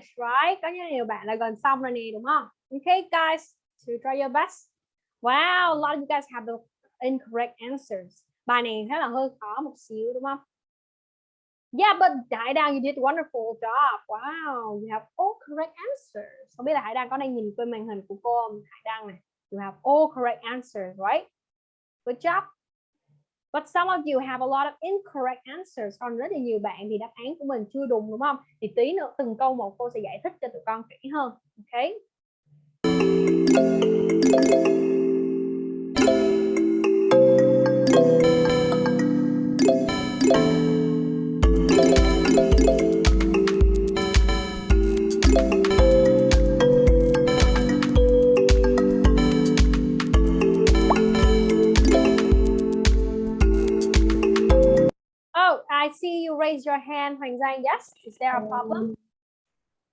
Finished, right? Có những nhiều bạn là gần xong rồi nè, đúng không? Okay, guys, to try your best. Wow, a lot of you guys have the incorrect answers. Bài này khá là hơi khó một xíu, đúng không? Yeah, but Hải Đăng, you did a wonderful job. Wow, you have all correct answers. Không biết là Hải Đăng có đang nhìn trên màn hình của cô không? Hải Đăng này, you have all correct answers, right? Good job. But some of you have a lot of incorrect answers. Còn rất là nhiều bạn thì đáp án của mình chưa đúng đúng không? Thì tí nữa từng câu một cô sẽ giải thích cho tụi con kỹ hơn. Ok. Thank you. See you raise your hand, Hoàng Giang. Yes, is there a problem?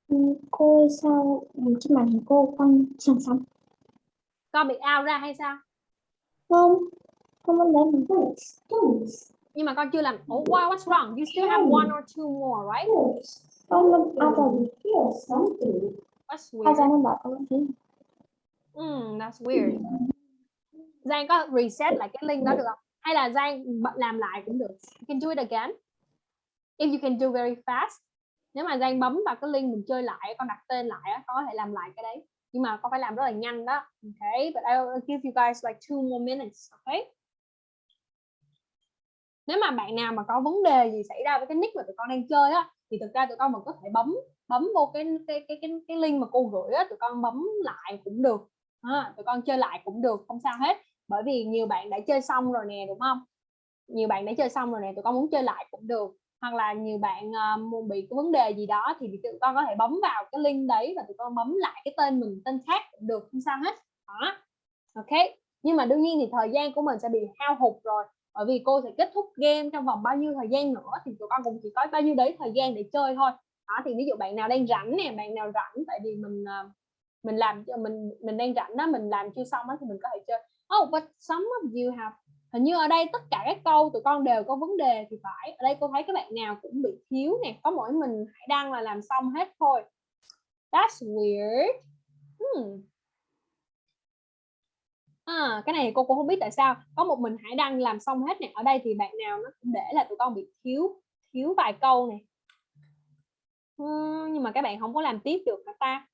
Ừ, cô sao trên màn hình cô con sẵn sẵn Con bị out ra hay sao? không con muốn lấy một Nhưng mà con chưa làm. Oh, wow, what's wrong? You still have one or two more, right? con lâm à rồi What's à ra weird? nó bảo con thế Hmm, that's weird. Giang có reset lại cái link đó được không? Hay là Giang làm lại cũng được. You can do it again. If you can do very fast. Nếu mà Giang bấm vào cái link mình chơi lại, con đặt tên lại, con có thể làm lại cái đấy. Nhưng mà con phải làm rất là nhanh đó. Okay, but I'll give you guys like two more minutes. Okay. Nếu mà bạn nào mà có vấn đề gì xảy ra với cái nick mà tụi con đang chơi á, thì thực ra tụi con vẫn có thể bấm bấm vô cái cái cái cái, cái link mà cô gửi á, tụi con bấm lại cũng được. À, tụi con chơi lại cũng được, không sao hết bởi vì nhiều bạn đã chơi xong rồi nè đúng không nhiều bạn đã chơi xong rồi nè tụi con muốn chơi lại cũng được hoặc là nhiều bạn uh, bị cái vấn đề gì đó thì tụi con có thể bấm vào cái link đấy và tụi con bấm lại cái tên mình tên khác cũng được không sao hết. Đó. Ok. Nhưng mà đương nhiên thì thời gian của mình sẽ bị hao hụt rồi bởi vì cô sẽ kết thúc game trong vòng bao nhiêu thời gian nữa thì tụi con cũng chỉ có bao nhiêu đấy thời gian để chơi thôi. Đó thì ví dụ bạn nào đang rảnh nè bạn nào rảnh tại vì mình uh, mình làm cho mình mình đang rảnh đó mình làm chưa xong đó thì mình có thể chơi. Oh, but some of you have hình như ở đây tất cả các câu tụi con đều có vấn đề thì phải. Ở đây cô thấy các bạn nào cũng bị thiếu nè có mỗi mình hãy Đăng là làm xong hết thôi. That's weird. Hmm. à, cái này cô cũng không biết tại sao. Có một mình hãy Đăng làm xong hết nè. Ở đây thì bạn nào nó cũng để là tụi con bị thiếu thiếu vài câu này hmm, nhưng mà các bạn không có làm tiếp được hả ta?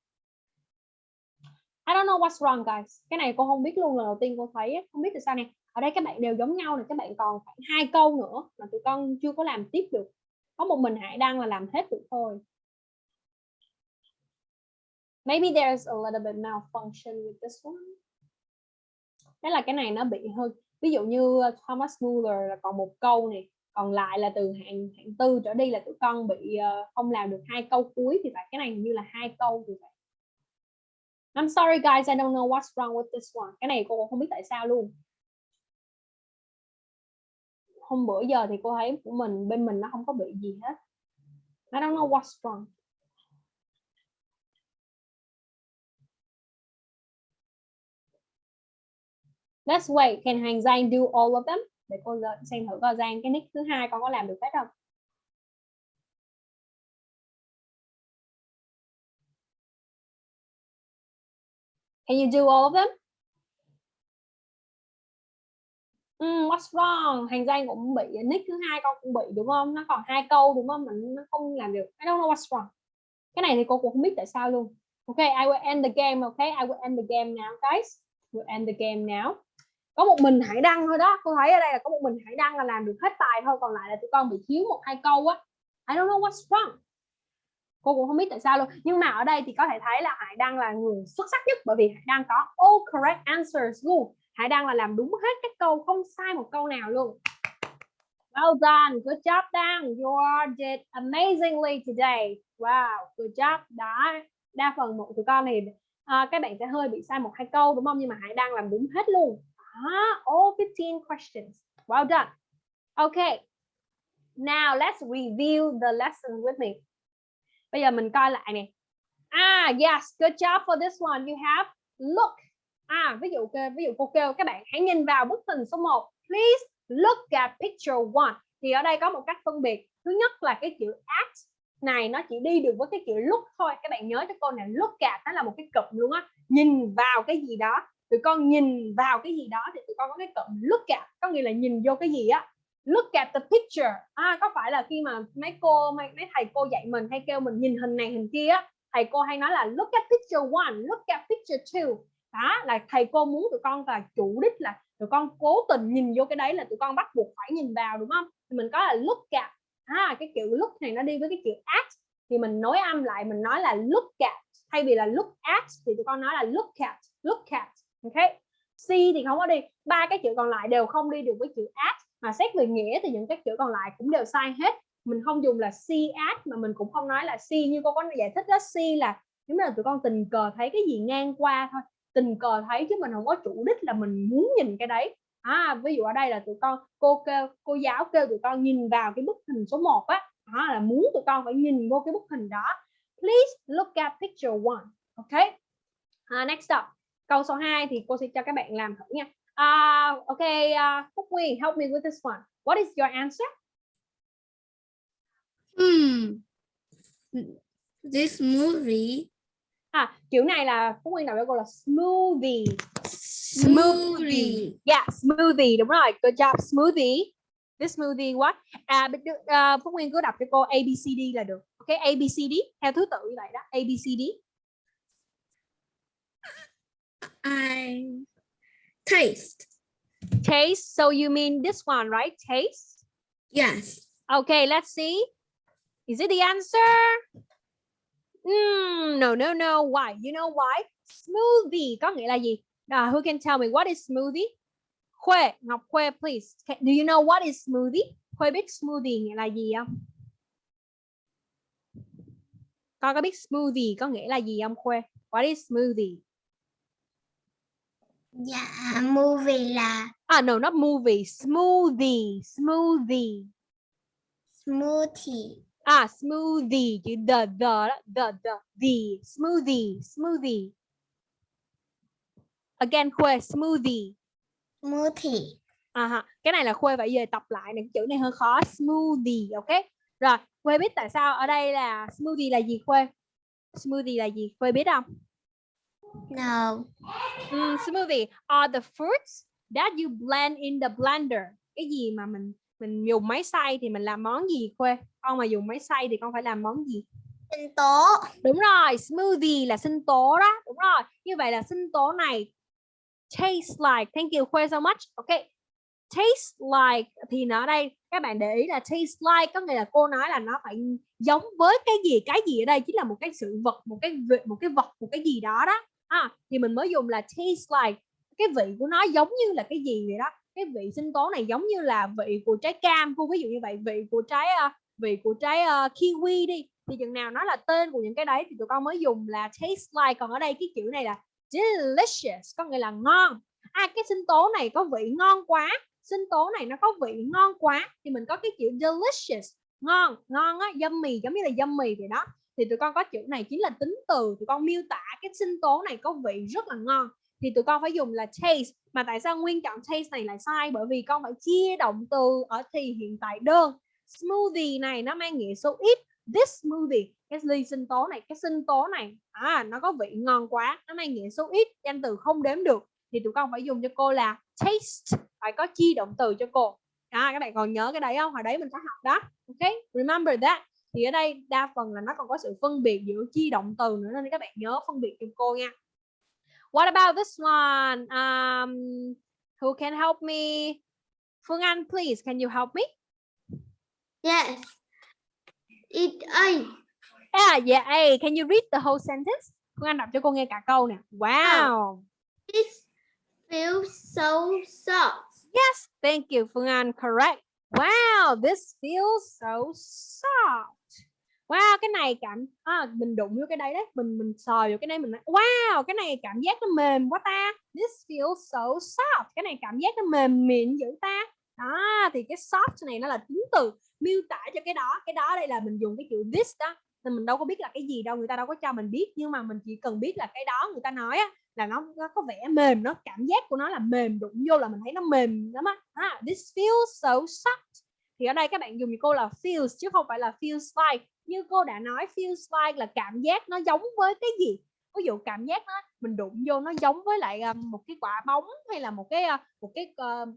I don't know what's wrong guys. Cái này cô không biết luôn lần đầu tiên cô thấy không biết tại sao nè. Ở đây các bạn đều giống nhau này, các bạn còn khoảng hai câu nữa mà tụi con chưa có làm tiếp được. Có một mình Hải đang là làm hết được thôi. maybe there's a little bit malfunction with this one thế là cái này nó bị hơi ví dụ như Thomas Muller là còn một câu này còn lại là từ hạng hạng tư trở đi là tụi con bị uh, không làm được hai câu cuối thì phải cái này như là hai câu thì phải I'm sorry guys I don't know what's wrong with this one cái này cô cũng không biết tại sao luôn hôm bữa giờ thì cô thấy của mình, bên mình nó không có bị gì hết I don't know what's wrong Let's wait. Can hàng Giang do all of them? Để cô xem thử coi Giang, cái nick thứ hai con có làm được hết không? Can you do all of them? Um, what's wrong? Hành danh cũng bị nick thứ hai con cũng bị đúng không? Nó còn hai câu đúng không? Mình nó không làm được. I don't know what's wrong. Cái này thì cô cũng không biết tại sao luôn. Okay, I will end the game. Okay, I will end the game now, guys. will end the game now có một mình Hải Đăng thôi đó cô thấy ở đây là có một mình Hải Đăng là làm được hết bài thôi còn lại là tụi con bị thiếu một hai câu á I don't know what's wrong cô cũng không biết tại sao luôn nhưng mà ở đây thì có thể thấy là Hải Đăng là người xuất sắc nhất bởi vì Hải Đăng có all correct answers luôn Hải Đăng là làm đúng hết các câu không sai một câu nào luôn Well done, good job Đăng You did amazingly today Wow, good job Đó, đa phần một tụi con thì à, các bạn sẽ hơi bị sai một hai câu đúng không nhưng mà Hải Đăng làm đúng hết luôn Đó, all 15 questions. Well done. Okay. Now let's review the lesson with me. Bây giờ mình coi lại nè. Ah, yes, good job for this one. You have look. À, ví dụ ví dụ cô kêu các bạn hãy nhìn vào bức hình số 1. Please look at picture one. Thì ở đây có một cách phân biệt. Thứ nhất là cái chữ at này nó chỉ đi được với cái chữ look thôi. Các bạn nhớ cho cô này look at nó là một cái cụm luôn á. Nhìn vào cái gì đó tụi con nhìn vào cái gì đó thì tụi con có cái cụm look at có nghĩa là nhìn vô cái gì á look at the picture à, có phải là khi mà mấy cô mấy, mấy thầy cô dạy mình hay kêu mình nhìn hình này hình kia á thầy cô hay nói là look at picture one look at picture two đó là thầy cô muốn tụi con là chủ đích là tụi con cố tình nhìn vô cái đấy là tụi con bắt buộc phải nhìn vào đúng không? Thì mình có là look at à, cái kiểu look này nó đi với cái kiểu at. Thì mình nối âm lại mình nói là look at thay vì là look at thì tụi con nói là look at look at ok? C thì không có đi. Ba cái chữ còn lại đều không đi được với chữ at. Mà xét về nghĩa thì những cái chữ còn lại cũng đều sai hết. Mình không dùng là C at mà mình cũng không nói là C. Như cô có giải thích đó C là nếu là tụi con tình cờ thấy cái gì ngang qua thôi tình cờ thấy chứ mình không có chủ đích là mình muốn nhìn cái đấy. À, ví dụ ở đây là tụi con cô kêu cô giáo kêu tụi con nhìn vào cái bức hình số 1 á đó là muốn tụi con phải nhìn vô cái bức hình đó. Please look at picture one ok? Uh, next up câu số 2 thì cô sẽ cho các bạn làm thử nha. Uh, ok uh, Phúc Nguyên help me with this one. What is your answer? Hmm. This movie à kiểu này là Phúc Nguyên đọc cô là smoothie. Smoothie. yeah smoothie đúng rồi. Good job smoothie. This smoothie what? À uh, Phúc Nguyên cứ đọc cho cô ABCD là được. Ok ABCD theo thứ tự như vậy đó. ABCD I taste. taste so you mean this one right? Taste? Yes. okay let's see. Is it the answer mm, no no no why? You know why? Smoothie có nghĩa là gì? Uh, who can tell me what is smoothie? Khuê Ngọc Khuê please. Can- do you know what is smoothie? Khuê biết smoothie nghĩa là gì không? Con có biết smoothie có nghĩa là gì không Khuê? What is smoothie? Dạ, movie là ah no not movie. Smoothie smoothie. Smoothie. À smoothie chữ the the the the the smoothie smoothie. Again Khuê smoothie. Smoothie. À ha, cái này là Khuê phải về tập lại này, chữ này hơi khó smoothie, ok? Rồi, Khuê biết tại sao ở đây là smoothie là gì Khuê? Smoothie là gì? Khuê biết không? No. Mm, smoothie are the fruits that you blend in the blender. Cái gì mà mình mình dùng máy xay thì mình làm món gì Khuê? Con mà dùng máy xay thì con phải làm món gì? Sinh tố. Đúng rồi, smoothie là sinh tố đó. Đúng rồi. Như vậy là sinh tố này taste like. Thank you Khuê so much. Okay. taste like thì nó ở đây các bạn để ý là taste like có nghĩa là cô nói là nó phải giống với cái gì cái gì ở đây chính là một cái sự vật một cái vị, một cái vật một cái gì đó đó à, thì mình mới dùng là taste like cái vị của nó giống như là cái gì vậy đó cái vị sinh tố này giống như là vị của trái cam cô ví dụ như vậy vị của trái uh, vị của trái uh, kiwi đi thì chừng nào nó là tên của những cái đấy thì tụi con mới dùng là taste like. Còn ở đây cái chữ này là delicious có nghĩa là ngon. À cái sinh tố này có vị ngon quá sinh tố này nó có vị ngon quá thì mình có cái chữ delicious ngon ngon á yummy giống như là yummy vậy đó. Thì tụi con có chữ này chính là tính từ tụi con miêu tả cái sinh tố này có vị rất là ngon thì tụi con phải dùng là taste. Mà tại sao nguyên chọn taste này lại sai? Bởi vì con phải chia động từ ở thì hiện tại đơn. Smoothie này nó mang nghĩa số ít. This smoothie cái ly sinh tố này cái sinh tố này à nó có vị ngon quá nó mang nghĩa số ít danh từ không đếm được. Thì tụi con phải dùng cho cô là taste. Phải có chi động từ cho cô. À, các bạn còn nhớ cái đấy không? Hồi đấy mình có học đó. Ok remember that. Thì ở đây đa phần là nó còn có sự phân biệt giữa chi động từ nữa nên các bạn nhớ phân biệt cho cô nha what about this one um, who can help me Phương Anh please can you help me Yes. It A. yeah yeah hey, can you read the whole sentence Phương Anh đọc cho cô nghe cả câu nè wow It feels so soft. Yes, thank you, Phương Anh. Correct. Wow, this feels so soft. Wow, cái này cảm à, mình đụng vô cái đấy đấy, mình mình sờ vô cái này mình nói wow, cái này cảm giác nó mềm quá ta. This feels so soft. Cái này cảm giác nó mềm mịn dữ ta. Đó, thì cái soft này nó là tính từ miêu tả cho cái đó. Cái đó đây là mình dùng cái chữ this đó. Nên mình đâu có biết là cái gì đâu, người ta đâu có cho mình biết nhưng mà mình chỉ cần biết là cái đó người ta nói á là nó, nó có vẻ mềm nó cảm giác của nó là mềm đụng vô là mình thấy nó mềm lắm á à, this feels so soft thì ở đây các bạn dùng cho cô là feels chứ không phải là feels like như cô đã nói feels like là cảm giác nó giống với cái gì ví dụ cảm giác nó mình đụng vô nó giống với lại ờ, một cái quả bóng hay là một cái ờ, một cái uh,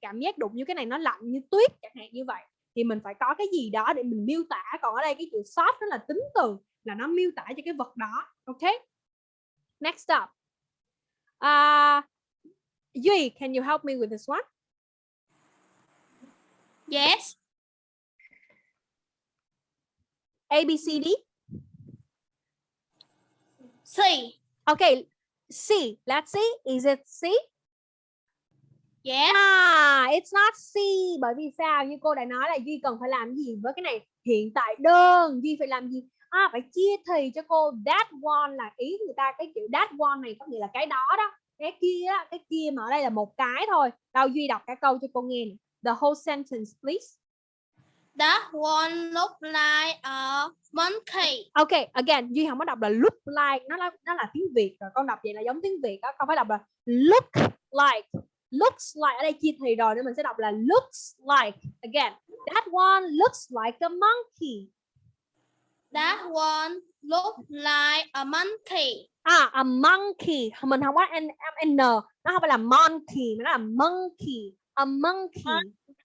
cảm giác đụng như cái này nó lạnh như tuyết chẳng hạn như vậy thì mình phải có cái gì đó để mình miêu tả còn ở đây cái chữ soft nó là tính từ là nó miêu tả cho cái vật đó ok next up à, Uh, Duy can you help me with this one? Yes. A, B, C, D. C. Okay, C. Let's see. Is it C? Yes. À, it's not C. Bởi vì sao? Như cô đã nói là Duy cần phải làm gì với cái này? Hiện tại đơn. Duy phải làm gì? À, phải chia thì cho cô. That one là ý người ta. Cái chữ that one này có nghĩa là cái đó đó. Cái kia cái kia mà ở đây là một cái thôi. Đâu Duy đọc cả câu cho cô nghe. The whole sentence, please. That one look like a monkey. Ok, again, Duy không có đọc là look like, nó là nó là tiếng Việt rồi, con đọc vậy là giống tiếng Việt đó, không phải đọc là look like, looks like ở đây chia thì rồi nên mình sẽ đọc là looks like. Again, that one looks like a monkey. That one look like a monkey. À, a monkey, mình không có n, n, nó không phải là monkey, mà nó là monkey, a monkey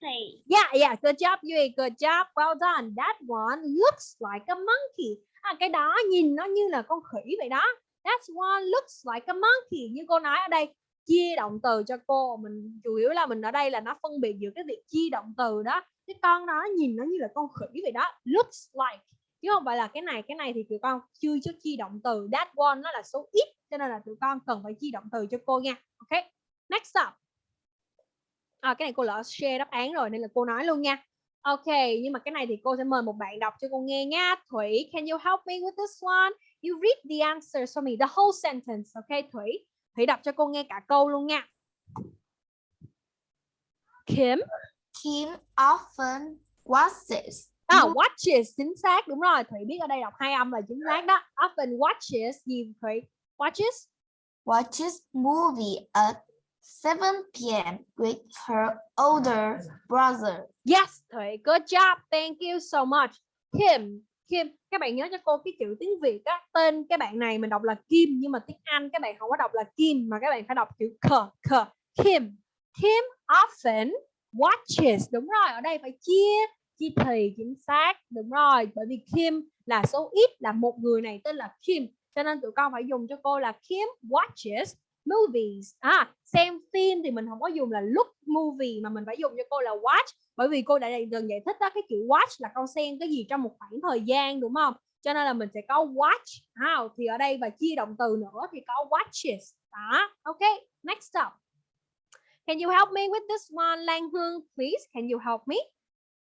play. Yeah, yeah, good job Yui. good job, well done. That one looks like a monkey. À, cái đó nhìn nó như là con khỉ vậy đó. That one looks like a monkey. Như cô nói ở đây, chia động từ cho cô. Mình chủ yếu là mình ở đây là nó phân biệt giữa cái việc chia động từ đó. Cái con đó nhìn nó như là con khỉ vậy đó. Looks like. Chứ không phải là cái này, cái này thì tụi con chưa cho chia động từ. That one nó là số ít. Cho nên là tụi con cần phải chia động từ cho cô nha. Ok, next up à, cái này cô lỡ share đáp án rồi nên là cô nói luôn nha. Ok nhưng mà cái này thì cô sẽ mời một bạn đọc cho cô nghe nha. Thủy can you help me with this one? You read the answers for me the whole sentence ok Thủy? Thủy đọc cho cô nghe cả câu luôn nha. Kim? Kim often watches. à, watches chính xác đúng rồi. Thủy biết ở đây đọc hai âm là chính xác đó. Often watches gì Thủy? Watches? Watches movie at 7 p.m. with her older brother. Yes, Thủy, good job. Thank you so much. Kim, Kim, các bạn nhớ cho cô cái chữ tiếng Việt á, tên cái bạn này mình đọc là Kim nhưng mà tiếng Anh các bạn không có đọc là Kim mà các bạn phải đọc chữ k, k. Kim. Kim often watches. Đúng rồi, ở đây phải chia chia thì chính xác. Đúng rồi, bởi vì Kim là số ít là một người này tên là Kim. Cho nên tụi con phải dùng cho cô là Kim watches movies. À xem phim thì mình không có dùng là look movie mà mình phải dùng cho cô là watch. Bởi vì cô đã gần giải thích đó cái chữ watch là con xem cái gì trong một khoảng thời gian, đúng không? Cho nên là mình sẽ có watch how thì ở đây và chia động từ nữa thì có watches. Đó, ok, next up. Can you help me with this one, Lan Hương? Please, can you help me?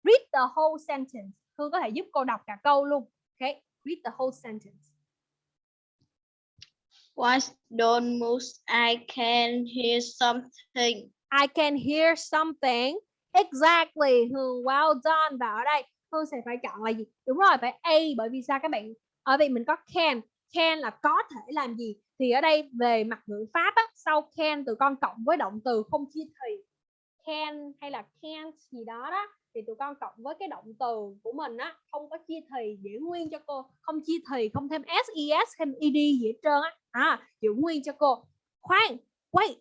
Read the whole sentence. Hương có thể giúp cô đọc cả câu luôn. Ok, read the whole sentence. Watch don't move. I can hear something. I can hear something. Exactly. Hương well done và ở đây. Hương sẽ phải chọn là gì? Đúng rồi phải A bởi vì sao các bạn? Ở đây mình có can. Can là có thể làm gì? Thì ở đây về mặt ngữ pháp á, sau can từ con cộng với động từ không chia thì. Can hay là can't gì đó đó thì tụi con cộng với cái động từ của mình á không có chia thì giữ nguyên cho cô. Không chia thì không thêm ses thêm ed gì hết trơn á. À giữ nguyên cho cô. Khoan wait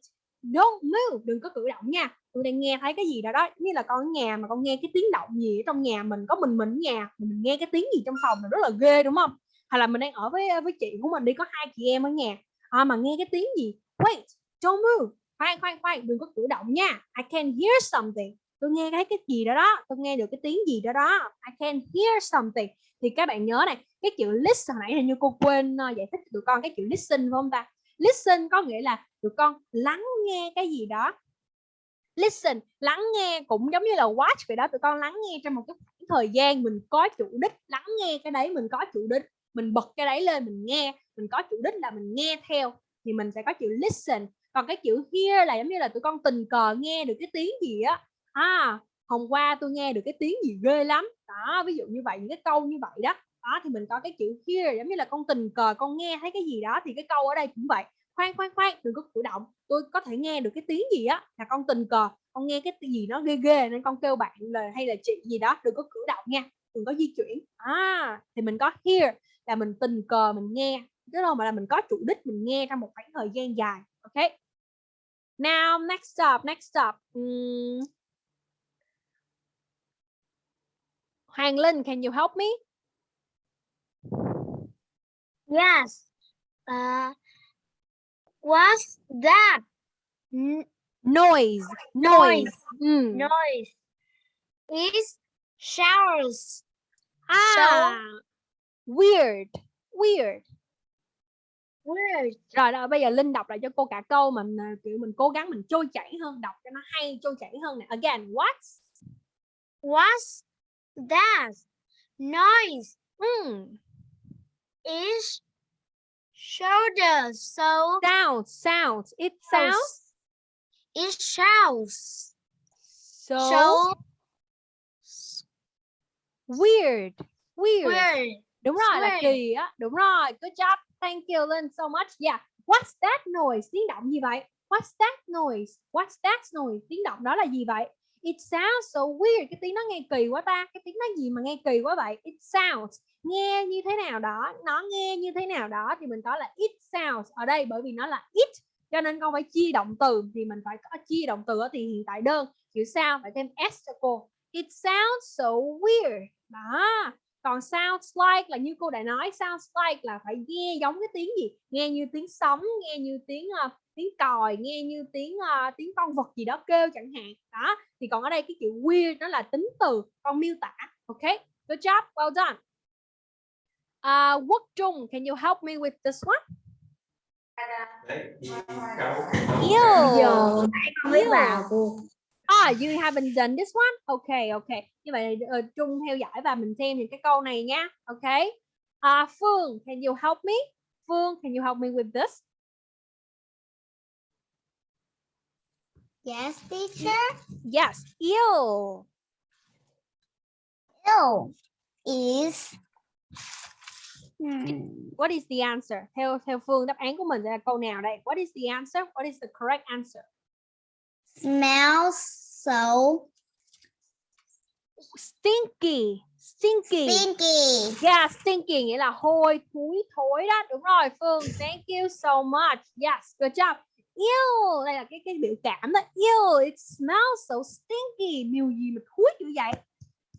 don't move. Đừng có cử động nha. Tụi đang nghe thấy cái gì đó đó như là con ở nhà mà con nghe cái tiếng động gì ở trong nhà mình có mình mình ở nhà mình nghe cái tiếng gì trong phòng là rất là ghê đúng không? Hay là mình đang ở với với chị của mình đi có hai chị em ở nhà à, mà nghe cái tiếng gì? Wait don't move. Khoan khoan khoan đừng có cử động nha. I can hear something tôi nghe thấy cái gì đó đó, tôi nghe được cái tiếng gì đó đó, I can hear something. Thì các bạn nhớ này, cái chữ listen hồi nãy hình như cô quên ờ, giải thích cho tụi con cái chữ listen phải không ta? Listen có nghĩa là tụi con lắng nghe cái gì đó. Listen, lắng nghe cũng giống như là watch vậy đó, tụi con lắng nghe trong một cái khoảng thời gian mình có chủ đích, lắng nghe cái đấy, mình có chủ đích, mình bật cái đấy lên, mình nghe, mình có chủ đích là mình nghe theo, thì mình sẽ có chữ listen. Còn cái chữ hear là giống như là tụi con tình cờ nghe được cái tiếng gì á à hôm qua tôi nghe được cái tiếng gì ghê lắm. Đó ví dụ như vậy những cái câu như vậy đó. Đó thì mình có cái chữ hear giống như là con tình cờ con nghe thấy cái gì đó thì cái câu ở đây cũng vậy. Khoan khoan khoan đừng có cử động. Tôi có thể nghe được cái tiếng gì á là con tình cờ. Con nghe cái gì nó ghê ghê nên con kêu bạn là hay là chị gì đó đừng có cử động nha đừng có di chuyển. À thì mình có hear là mình tình cờ mình nghe. Chứ đâu mà là mình có chủ đích mình nghe trong một khoảng thời gian dài ok? Now next up next up. Um, Hoàng Linh can you help me Yes. Uh, what's that? N- noise noise, Noise. Mm. noise. It's showers. à weird weird Weird. rồi đó bây giờ linh đọc lại cho cô cả câu mà mình, kiểu mình cố gắng mình trôi chảy hơn đọc cho nó hay trôi chảy hơn nè again what What's that? Noise. mm. It's shoulders. So sound sound it sounds it shouts. so, So weird weird weird. đúng rồi là weird. kỳ á đúng rồi good job thank you Linh so much yeah what's that noise tiếng động gì vậy what's that noise what's that noise tiếng động đó là gì vậy it sounds so weird, cái tiếng nó nghe kỳ quá ta, cái tiếng nó gì mà nghe kỳ quá vậy? It sounds, nghe như thế nào đó, nó nghe như thế nào đó thì mình có là it sounds ở đây bởi vì nó là it, cho nên con phải chia động từ, thì mình phải có chia động từ ở thì hiện tại đơn, chữ sao phải thêm s cho cô. It sounds so weird. Đó còn sounds like là như cô đã nói sounds like là phải nghe giống cái tiếng gì? Nghe như tiếng sóng nghe như tiếng uh, tiếng còi nghe như tiếng uh, tiếng con vật gì đó kêu chẳng hạn. Đó thì còn ở đây cái chữ weird nó là tính từ con miêu tả. Ok good job well done. Uh, Quốc Trung can you help me with this one? Ew. giờ không biết Ew. vào cô Ah, you haven't done this one? Okay, okay. Như vậy uh, Trung theo dõi và mình xem những cái câu này nha. Okay. Uh, Phương, can you help me? Phương, can you help me with this? Yes, teacher. Yes. Ew. Ew is hmm, What is the answer? Theo theo Phương đáp án của mình là câu nào đây? What is the answer? What is the correct answer? smells so Stinky. Stinky. stinky. Yeah, stinky nghĩa là hôi, thúi, thối đó. Đúng rồi Phương. Thank you so much. Yes, good job. Ew, đây là cái cái biểu cảm đó. Ew, it smells so stinky. Mùi gì mà thúi dữ vậy?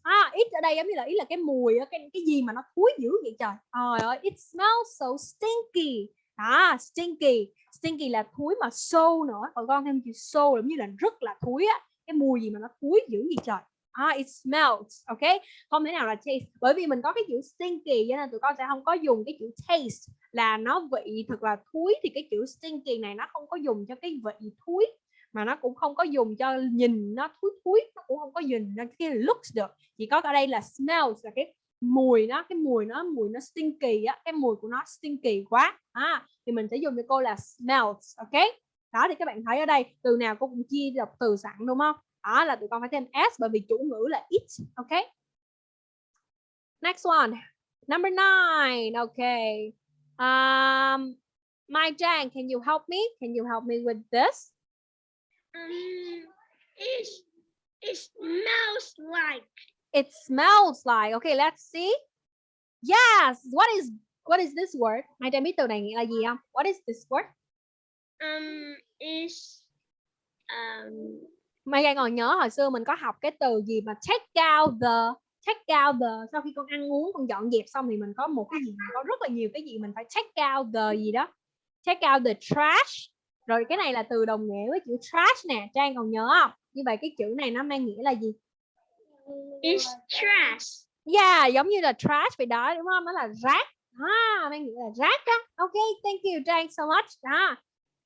À, it ở đây giống như là ý là cái mùi á, cái cái gì mà nó thúi dữ vậy trời. Trời ơi, it smells so stinky. đó stinky stinky là thúi mà sâu nữa còn con thêm chữ sâu giống như là rất là thúi á cái mùi gì mà nó thối dữ gì trời. Ah, it smells, ok? Không thể nào là taste. Bởi vì mình có cái chữ stinky cho nên tụi con sẽ không có dùng cái chữ taste. Là nó vị thật là thúi thì cái chữ stinky này nó không có dùng cho cái vị thúi mà nó cũng không có dùng cho nhìn nó thúi thúi nó cũng không có nhìn nó cái looks được. Chỉ có ở đây là smells là cái mùi nó cái mùi nó mùi nó stinky á cái mùi của nó stinky quá. À, thì mình sẽ dùng cho cô là smells ok? Đó thì các bạn thấy ở đây từ nào cô cũng chia đọc từ sẵn đúng không? Đó là tụi con phải thêm s bởi vì chủ ngữ là it ok? Next one number nine okay um my Jang can you help me? Can you help me with this? Um, it, it smells like. It smells like okay let's see. Yes what is what is this word? Mai trang biết từ này nghĩa là gì không? What is this word um is um mai trang còn nhớ hồi xưa mình có học cái từ gì mà take out the take out the sau khi con ăn uống con dọn dẹp xong thì mình có một cái gì có rất là nhiều cái gì mình phải take out the gì đó take out the trash rồi cái này là từ đồng nghĩa với chữ trash nè trang còn nhớ không như vậy cái chữ này nó mang nghĩa là gì it's trash. Yeah, giống như là trash vậy đó đúng không? Nó là rác. À, mang nghĩa là rác đó. Ok, thank you Trang so much. À,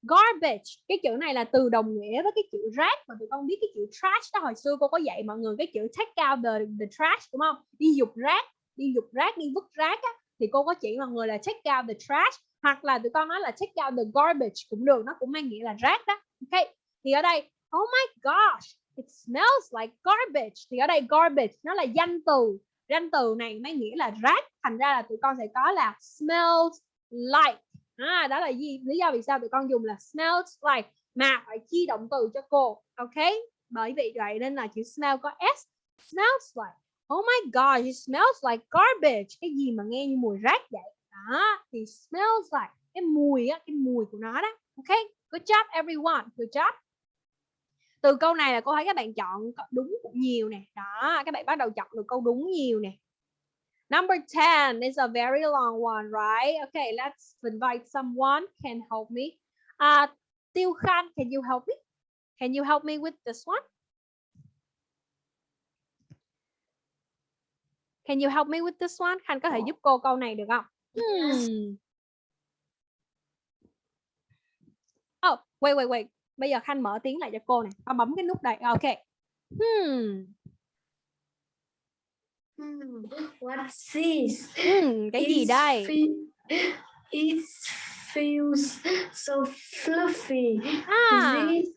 garbage. Cái chữ này là từ đồng nghĩa với cái chữ rác mà tụi con biết cái chữ trash đó hồi xưa cô có dạy mọi người cái chữ take out the, the trash đúng không? Đi dục rác, đi dục rác, đi vứt rác á thì cô có chỉ mọi người là take out the trash hoặc là tụi con nói là take out the garbage cũng được, nó cũng mang nghĩa là rác đó. Ok. Thì ở đây, oh my gosh, it smells like garbage thì ở đây garbage nó là danh từ danh từ này mang nghĩa là rác thành ra là tụi con sẽ có là smells like à, đó là gì? Lý do vì sao tụi con dùng là smells like. Mà phải chi động từ cho cô ok? Bởi vì vậy nên là chữ smell có s. Smells like. Oh my god it smells like garbage. Cái gì mà nghe như mùi rác vậy? Đó thì smells like. Cái mùi á cái mùi của nó đó ok? Good job everyone. Good job. Từ câu này là cô thấy các bạn chọn đúng cũng nhiều nè. Đó các bạn bắt đầu chọn được câu đúng nhiều nè number 10 is a very long one right? Okay let's invite someone. Can help me. Uh, Tiêu Khan can you help me? Can you help me with this one? Can you help me with this one? Khanh có thể giúp cô câu này được không? Hmm. oh wait wait wait. Bây giờ khanh mở tiếng lại cho cô này. Con bấm cái nút đây ok. Hmm. Hmm, what's this? Hmm, cái gì đây? It feels so fluffy. à This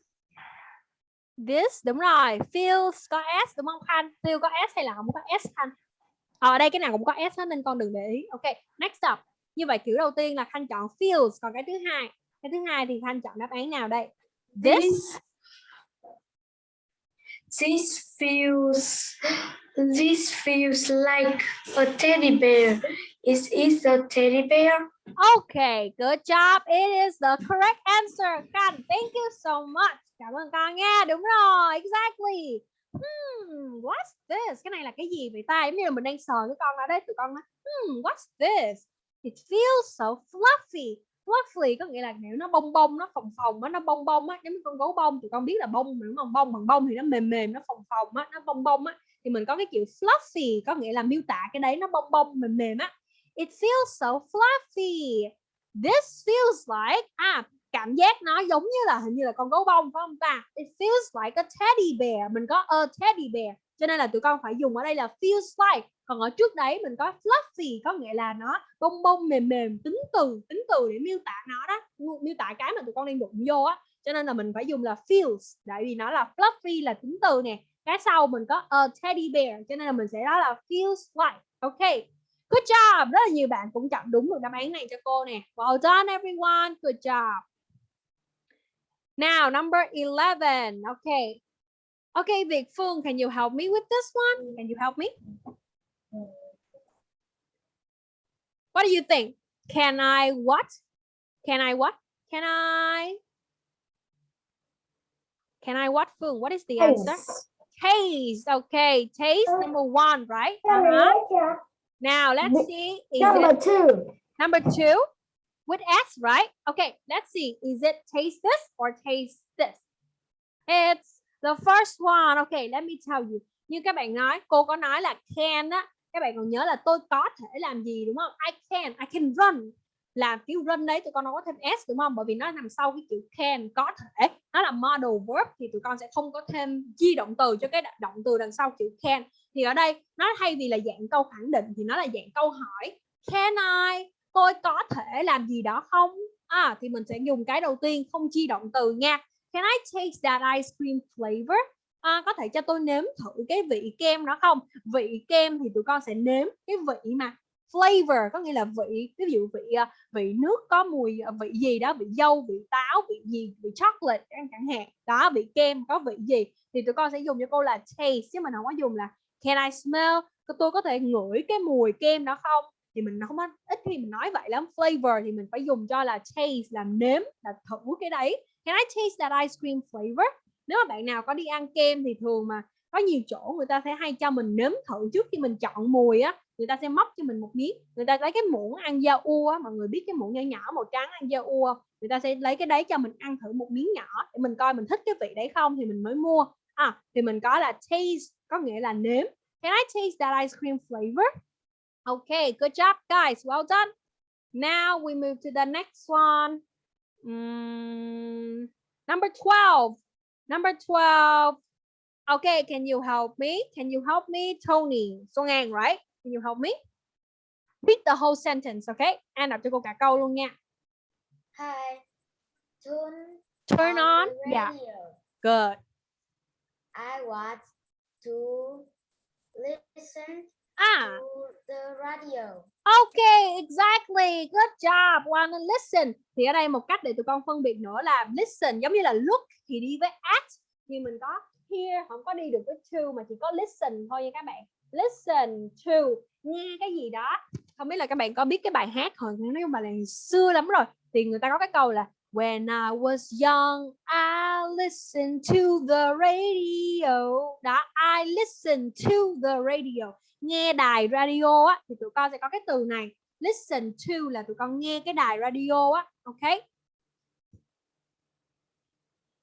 this đúng rồi. Feels có s đúng không khanh? Feel có s hay là không có s khanh? Ờ, ở đây cái nào cũng có s hết nên con đừng để ý. Ok next up. Như vậy kiểu đầu tiên là khanh chọn feels còn cái thứ hai cái thứ hai thì khanh chọn đáp án nào đây? This this this feels this feels like a teddy bear. Is it a teddy bear? Okay, good job. It is the correct answer. Khanh, thank you so much. Cảm ơn con nha. Đúng rồi, exactly. Hmm, what's this? Cái này là cái gì vậy ta? Giống như là mình đang sờ cái con ở đây, tụi con nói, hmm, what's this? It feels so fluffy. Fluffy có nghĩa là kiểu nó bông bông, nó phồng phồng á, nó bông bông á, giống như con gấu bông, tụi con biết là bông mà đúng không? Bông bằng bông thì nó mềm mềm, nó phồng phồng á, nó bông bông á. Thì mình có cái chữ fluffy có nghĩa là miêu tả cái đấy nó bông bông mềm mềm á. It feels so fluffy. This feels like à cảm giác nó giống như là hình như là con gấu bông phải không ta? It feels like a teddy bear. Mình có a teddy bear. Cho nên là tụi con phải dùng ở đây là feels like. Còn ở trước đấy mình có fluffy, có nghĩa là nó bông bông, mềm mềm, tính từ tính từ để miêu tả nó đó miêu tả cái mà tụi con đang đụng vô á cho nên là mình phải dùng là feels, tại vì nó là fluffy, là tính từ nè cái sau mình có a teddy bear, cho nên là mình sẽ nói là feels like ok, Good job. Rất là nhiều bạn cũng chọn đúng được đáp án này cho cô nè. Well done, everyone. Good job. Now, number 11. Okay. Okay, Việt Phương, can you help me with this one? Can you help me? What do you think? Can I what? Can I what? Can I? Can I what, Phương? What is the answer? Taste. Okay, taste number one, right? Uh-huh. Now let's see. Is it Number two. number two? with S, right? Okay, let's see. Is it taste this or taste this? It's the first one. Okay, let me tell you. Như các bạn nói, cô có nói là can á. Các bạn còn nhớ là tôi có thể làm gì đúng không? I can, I can run. Là kiểu run đấy tụi con nó có thêm S đúng không? Bởi vì nó nằm sau cái chữ can, có thể. Nó là model verb thì tụi con sẽ không có thêm chi động từ cho cái động từ đằng sau chữ can. Thì ở đây nó thay vì là dạng câu khẳng định thì nó là dạng câu hỏi. Can I? Tôi có thể làm gì đó không? À, thì mình sẽ dùng cái đầu tiên không chi động từ nha. Can I taste that ice cream flavor? À, có thể cho tôi nếm thử cái vị kem đó không? Vị kem thì tụi con sẽ nếm cái vị mà flavor có nghĩa là vị ví dụ vị à, vị nước có mùi à, vị gì đó vị dâu vị táo vị gì vị chocolate chẳng chẳng hạn. Đó vị kem có vị gì? Thì tụi con sẽ dùng cho cô là taste chứ mình không có dùng là can I smell? Tôi có thể ngửi cái mùi kem đó không? Thì mình không có ít khi mình nói vậy lắm. Flavor thì mình phải dùng cho là taste là nếm là thử cái đấy can I taste that ice cream flavor? Nếu mà bạn nào có đi ăn kem thì thường mà có nhiều chỗ người ta sẽ hay cho mình nếm thử trước khi mình chọn mùi á. Người ta sẽ móc cho mình một miếng. Người ta lấy cái muỗng ăn da u á, mọi người biết cái muỗng nhỏ nhỏ màu trắng ăn da u không? Người ta sẽ lấy cái đấy cho mình ăn thử một miếng nhỏ để mình coi mình thích cái vị đấy không thì mình mới mua. À thì mình có là taste, có nghĩa là nếm. Can I taste that ice cream flavor? Okay good job, guys. Well done. Now we move to the next one. Mm, number 12. Number 12. Okay, can you help me? Can you help me? Tony. Xuân An, right? Can you help me? Read the whole sentence, okay? An đọc cho cô cả câu luôn nha. Hi. Turn, Turn on. the Yeah, good. I want to listen Ah, the radio. okay, exactly. Good job. Wanna listen. Thì ở đây một cách để tụi con phân biệt nữa là listen giống như là look thì đi với at thì mình có hear không có đi được với to mà chỉ có listen thôi nha các bạn. Listen to nghe cái gì đó. Không biết là các bạn có biết cái bài hát hồi nói chung bài này xưa lắm rồi thì người ta có cái câu là When I was young, I listened to the radio. Đó, I listened to the radio. Nghe đài radio á thì tụi con sẽ có cái từ này. Listen to là tụi con nghe cái đài radio á, ok?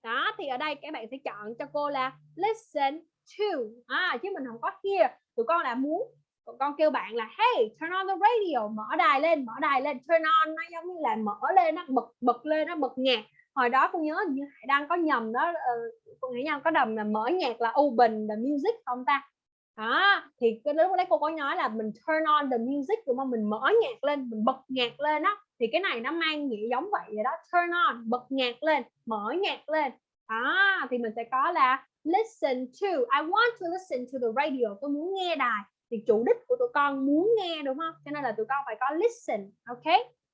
Đó, thì ở đây các bạn sẽ chọn cho cô là listen to. À, chứ mình không có hear. Tụi con là muốn con kêu bạn là hey turn on the radio mở đài lên mở đài lên. Turn on nó giống như là mở lên nó bật bật lên nó bật nhạc. Hồi đó con nhớ như Hải đang có nhầm đó uh, con nghĩ nhau có đầm là mở nhạc là open the music không ta? Đó thì cái lúc đấy cô có nói là mình turn on the music đúng không? Mình mở nhạc lên mình bật nhạc lên đó thì cái này nó mang nghĩa giống vậy vậy đó turn on bật nhạc lên mở nhạc lên. Đó thì mình sẽ có là listen to I want to listen to the radio tôi muốn nghe đài thì chủ đích của tụi con muốn nghe đúng không? Cho nên là tụi con phải có listen ok?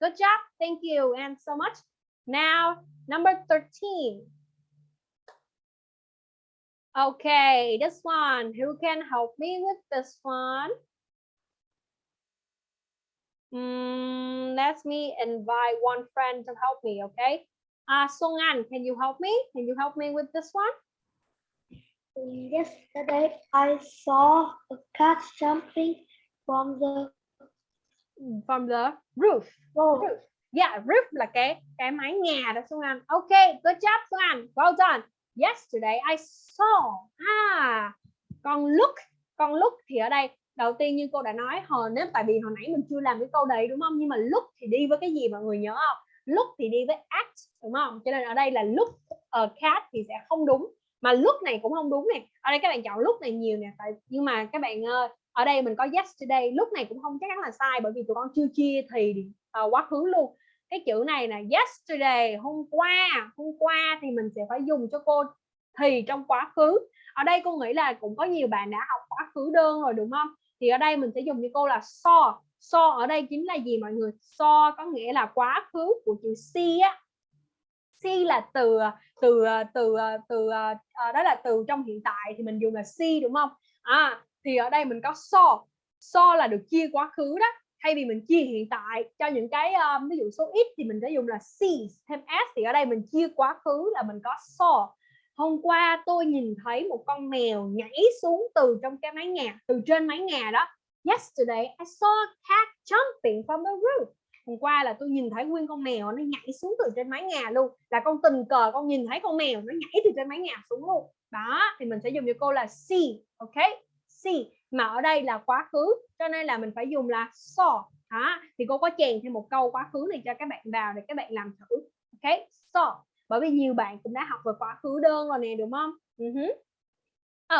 Good job thank you and so much. Now number 13 okay this one. Who can help me with this one? Mm, let me invite one friend to help me okay ah, uh, Song An can you help me? Can you help me with this one? Yesterday, I saw a cat jumping from the from the roof floor. roof. Yeah, roof là cái cái mái nhà đó Xuân Anh. Ok, good job Xuân Anh. Well done. Yesterday I saw. À, con look, con look thì ở đây đầu tiên như cô đã nói hồi nếu tại vì hồi nãy mình chưa làm cái câu đấy đúng không? Nhưng mà look thì đi với cái gì mọi người nhớ không? Look thì đi với act đúng không? Cho nên ở đây là look a cat thì sẽ không đúng. Mà lúc này cũng không đúng nè. Ở đây các bạn chọn lúc này nhiều nè. Tại nhưng mà các bạn ơi, ở đây mình có yesterday lúc này cũng không chắc chắn là sai bởi vì tụi con chưa chia thì uh, quá khứ luôn. Cái chữ này là yesterday hôm qua hôm qua thì mình sẽ phải dùng cho cô thì trong quá khứ. Ở đây cô nghĩ là cũng có nhiều bạn đã học quá khứ đơn rồi đúng không? Thì ở đây mình sẽ dùng cho cô là so. So ở đây chính là gì mọi người? So có nghĩa là quá khứ của chữ see á. See là từ ờ, từ ờ, từ ờ, từ ờ, đó là từ trong hiện tại thì mình dùng là see đúng không? À thì ở đây mình có so. So là được chia quá khứ đó. Thay vì mình chia hiện tại cho những cái um, ví dụ số ít thì mình sẽ dùng là sees thêm s. Thì ở đây mình chia quá khứ là mình có saw hôm qua tôi nhìn thấy một con mèo nhảy xuống từ trong cái mái nhà từ trên mái nhà đó. Yesterday I saw a cat jumping from the roof hôm qua là tôi nhìn thấy nguyên con mèo nó nhảy xuống từ trên mái nhà luôn. Là con tình cờ con nhìn thấy con mèo nó nhảy từ trên mái nhà xuống luôn. Đó thì mình sẽ dùng cho cô là see ok? See mà ở đây là quá khứ cho nên là mình phải dùng là saw đó thì cô có chèn thêm một câu quá khứ này cho các bạn vào để các bạn làm thử ok? Saw bởi vì nhiều bạn cũng đã học về quá khứ đơn rồi nè đúng không? Uh -huh.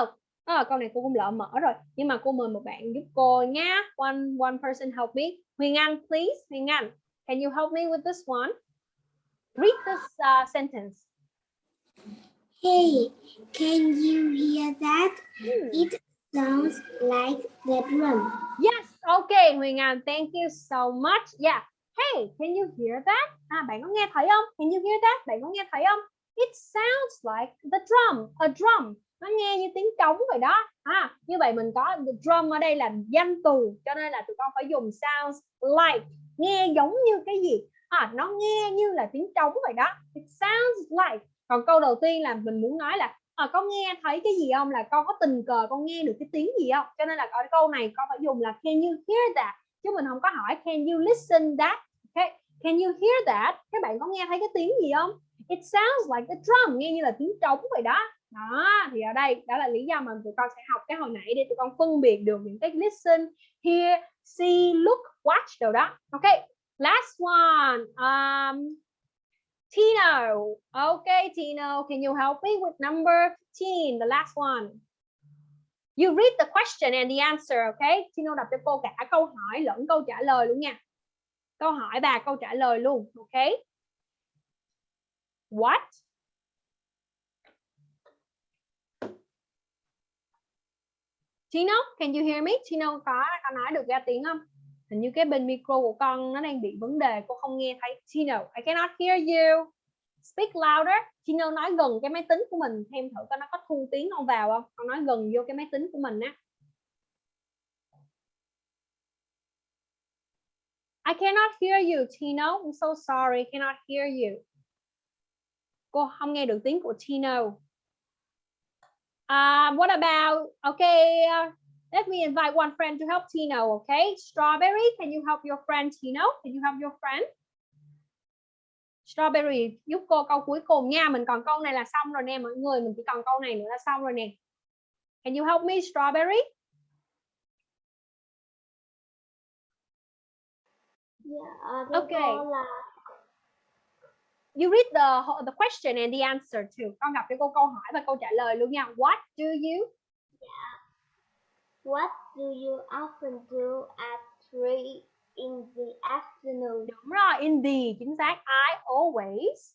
oh, oh, câu này cô cũng lỡ mở rồi nhưng mà cô mời một bạn giúp cô nhá. One one person help me. Huyền Anh please Huyền Anh can you help me with this one read this uh, sentence Hey, can you hear that? Hmm. It sounds like the drum. Yes, okay, Huyền Anh, thank you so much. Yeah. Hey, can you hear that? À, bạn có nghe thấy không? Can you hear that? Bạn có nghe thấy không? It sounds like the drum, a drum. Nó nghe như tiếng trống vậy đó. À, như vậy mình có drum ở đây là danh từ, cho nên là tụi con phải dùng sounds like, nghe giống như cái gì? À, nó nghe như là tiếng trống vậy đó. It sounds like. Còn câu đầu tiên là mình muốn nói là à, con nghe thấy cái gì không? Là con có tình cờ con nghe được cái tiếng gì không? Cho nên là ở câu này con phải dùng là can you hear that? Chứ mình không có hỏi can you listen that? Okay? Can you hear that? Các bạn có nghe thấy cái tiếng gì không? It sounds like a drum nghe như là tiếng trống vậy đó đó thì ở đây đó là lý do mà tụi con sẽ học cái hồi nãy để tụi con phân biệt được những cái listen hear see look watch đồ đó ok last one um, Tino. Okay, Tino, can you help me with number 15, the last one? You read the question and the answer, okay? Tino đọc cho cô cả câu hỏi lẫn câu trả lời luôn nha. Câu hỏi và câu trả lời luôn, okay? What? Tino, can you hear me? Tino có có nói được ra tiếng không? Hình như cái bên micro của con nó đang bị vấn đề, cô không nghe thấy. Tino, I cannot hear you. Speak louder. Tino nói gần cái máy tính của mình thêm thử coi nó có thu tiếng không vào không? Con nói gần vô cái máy tính của mình á. I cannot hear you, Tino. I'm so sorry, cannot hear you. Cô không nghe được tiếng của Tino. Uh, what about, okay, uh, let me invite one friend to help Tino, okay? Strawberry, can you help your friend Tino? Can you help your friend? Strawberry giúp cô câu cuối cùng nha. Mình còn câu này là xong rồi nè mọi người. Mình chỉ còn câu này nữa là xong rồi nè. Can you help me Strawberry? Dạ, Okay. cô là You read the the question and the answer too. Con gặp cho cô câu hỏi và câu trả lời luôn nha. What do you? What do you often do at three in the afternoon? Đúng rồi, in the chính xác. I always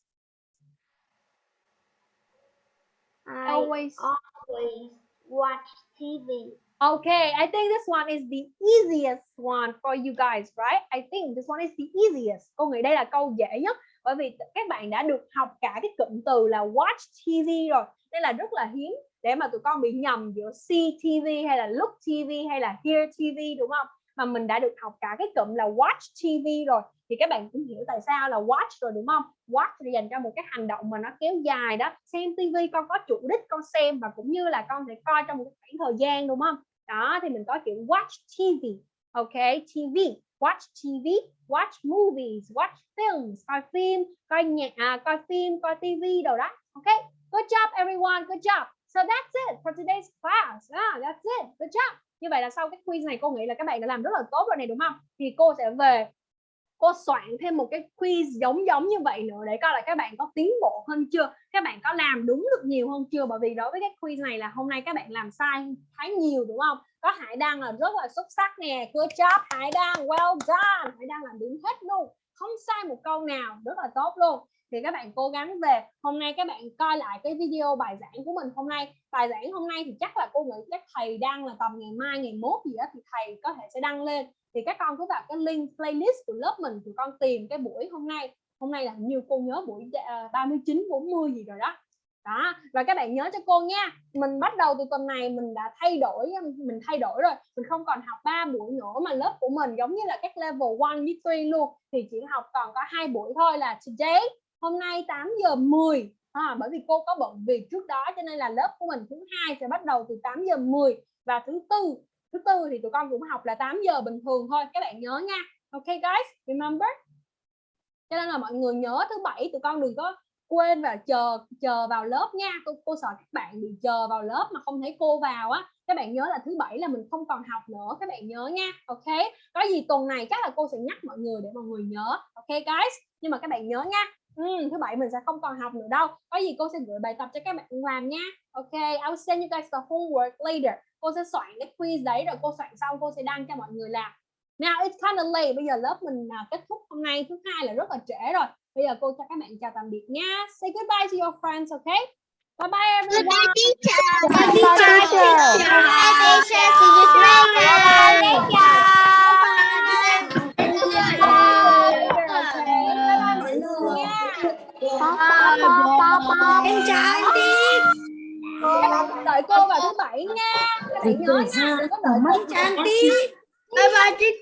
I always always watch TV. Okay, I think this one is the easiest one for you guys, right? I think this one is the easiest. Cô nghĩ đây là câu dễ nhất bởi vì các bạn đã được học cả cái cụm từ là watch TV rồi. Nên là rất là hiếm để mà tụi con bị nhầm giữa see TV hay là look TV hay là hear TV đúng không? Mà mình đã được học cả cái cụm là watch TV rồi thì các bạn cũng hiểu tại sao là watch rồi đúng không? Watch là dành cho một cái hành động mà nó kéo dài đó. Xem TV con có chủ đích con xem và cũng như là con sẽ coi trong một khoảng thời gian đúng không? Đó thì mình có chữ watch TV. Ok, TV, watch TV, watch movies, watch films, coi phim, coi nhạc, à, coi phim, coi TV đồ đó. Okay, good job everyone, good job. So that's it for today's class. Ah, that's it, good job. Như vậy là sau cái quiz này cô nghĩ là các bạn đã làm rất là tốt rồi này đúng không? Thì cô sẽ về cô soạn thêm một cái quiz giống giống như vậy nữa để coi là các bạn có tiến bộ hơn chưa? Các bạn có làm đúng được nhiều hơn chưa? Bởi vì đối với cái quiz này là hôm nay các bạn làm sai khá nhiều, đúng không? Có Hải Đăng là rất là xuất sắc nè. Good job, Hải Đăng. Well done. Hải Đăng làm đúng hết luôn. Không sai một câu nào. Rất là tốt luôn thì các bạn cố gắng về. Hôm nay các bạn coi lại cái video bài giảng của mình hôm nay. Bài giảng hôm nay thì chắc là cô nghĩ các thầy đăng là tầm ngày mai, ngày mốt gì đó thì thầy có thể sẽ đăng lên. Thì các con cứ vào cái link playlist của lớp mình thì con tìm cái buổi hôm nay. Hôm nay là nhiều cô nhớ buổi à, 39 40 gì rồi đó. Đó, và các bạn nhớ cho cô nha. Mình bắt đầu từ tuần này mình đã thay đổi um, mình thay đổi rồi. Mình không còn học 3 buổi nữa mà lớp của mình giống như là các level 1 với 3 luôn. Thì chỉ học còn có hai buổi thôi là today hôm nay 8 giờ 10 à, bởi vì cô có bận việc trước đó cho nên là lớp của mình thứ hai sẽ bắt đầu từ 8 giờ 10 và thứ tư thứ tư thì tụi con cũng học là 8 giờ bình thường thôi các bạn nhớ nha Okay guys, remember? Cho nên là mọi người nhớ thứ bảy tụi con đừng có quên và chờ chờ vào lớp nha. Cô cô sợ các bạn bị chờ vào lớp mà không thấy cô vào á. Các bạn nhớ là thứ bảy là mình không còn học nữa, các bạn nhớ nha. Ok. Có gì tuần này chắc là cô sẽ nhắc mọi người để mọi người nhớ. Ok guys. Nhưng mà các bạn nhớ nha. Ừ, thứ bảy mình sẽ không còn học nữa đâu. Có gì cô sẽ gửi bài tập cho các bạn làm nha. Ok, I will send you guys the homework later. Cô sẽ soạn cái quiz đấy rồi cô soạn xong cô sẽ đăng cho mọi người làm. Now it's kind of late. Bây giờ lớp mình à, kết thúc hôm nay thứ hai là rất là trễ rồi. Bây giờ cô cho các bạn chào tạm biệt nha. Say goodbye to your friends, okay? Bye bye everyone. teacher. Bye, teacher. Bye, teacher. See you later. Em chào anh đi. Đợi cô vào thứ bảy nha. Các bạn nhớ nha. Đừng có đợi cô. Chào anh đi. Bye bye, teacher.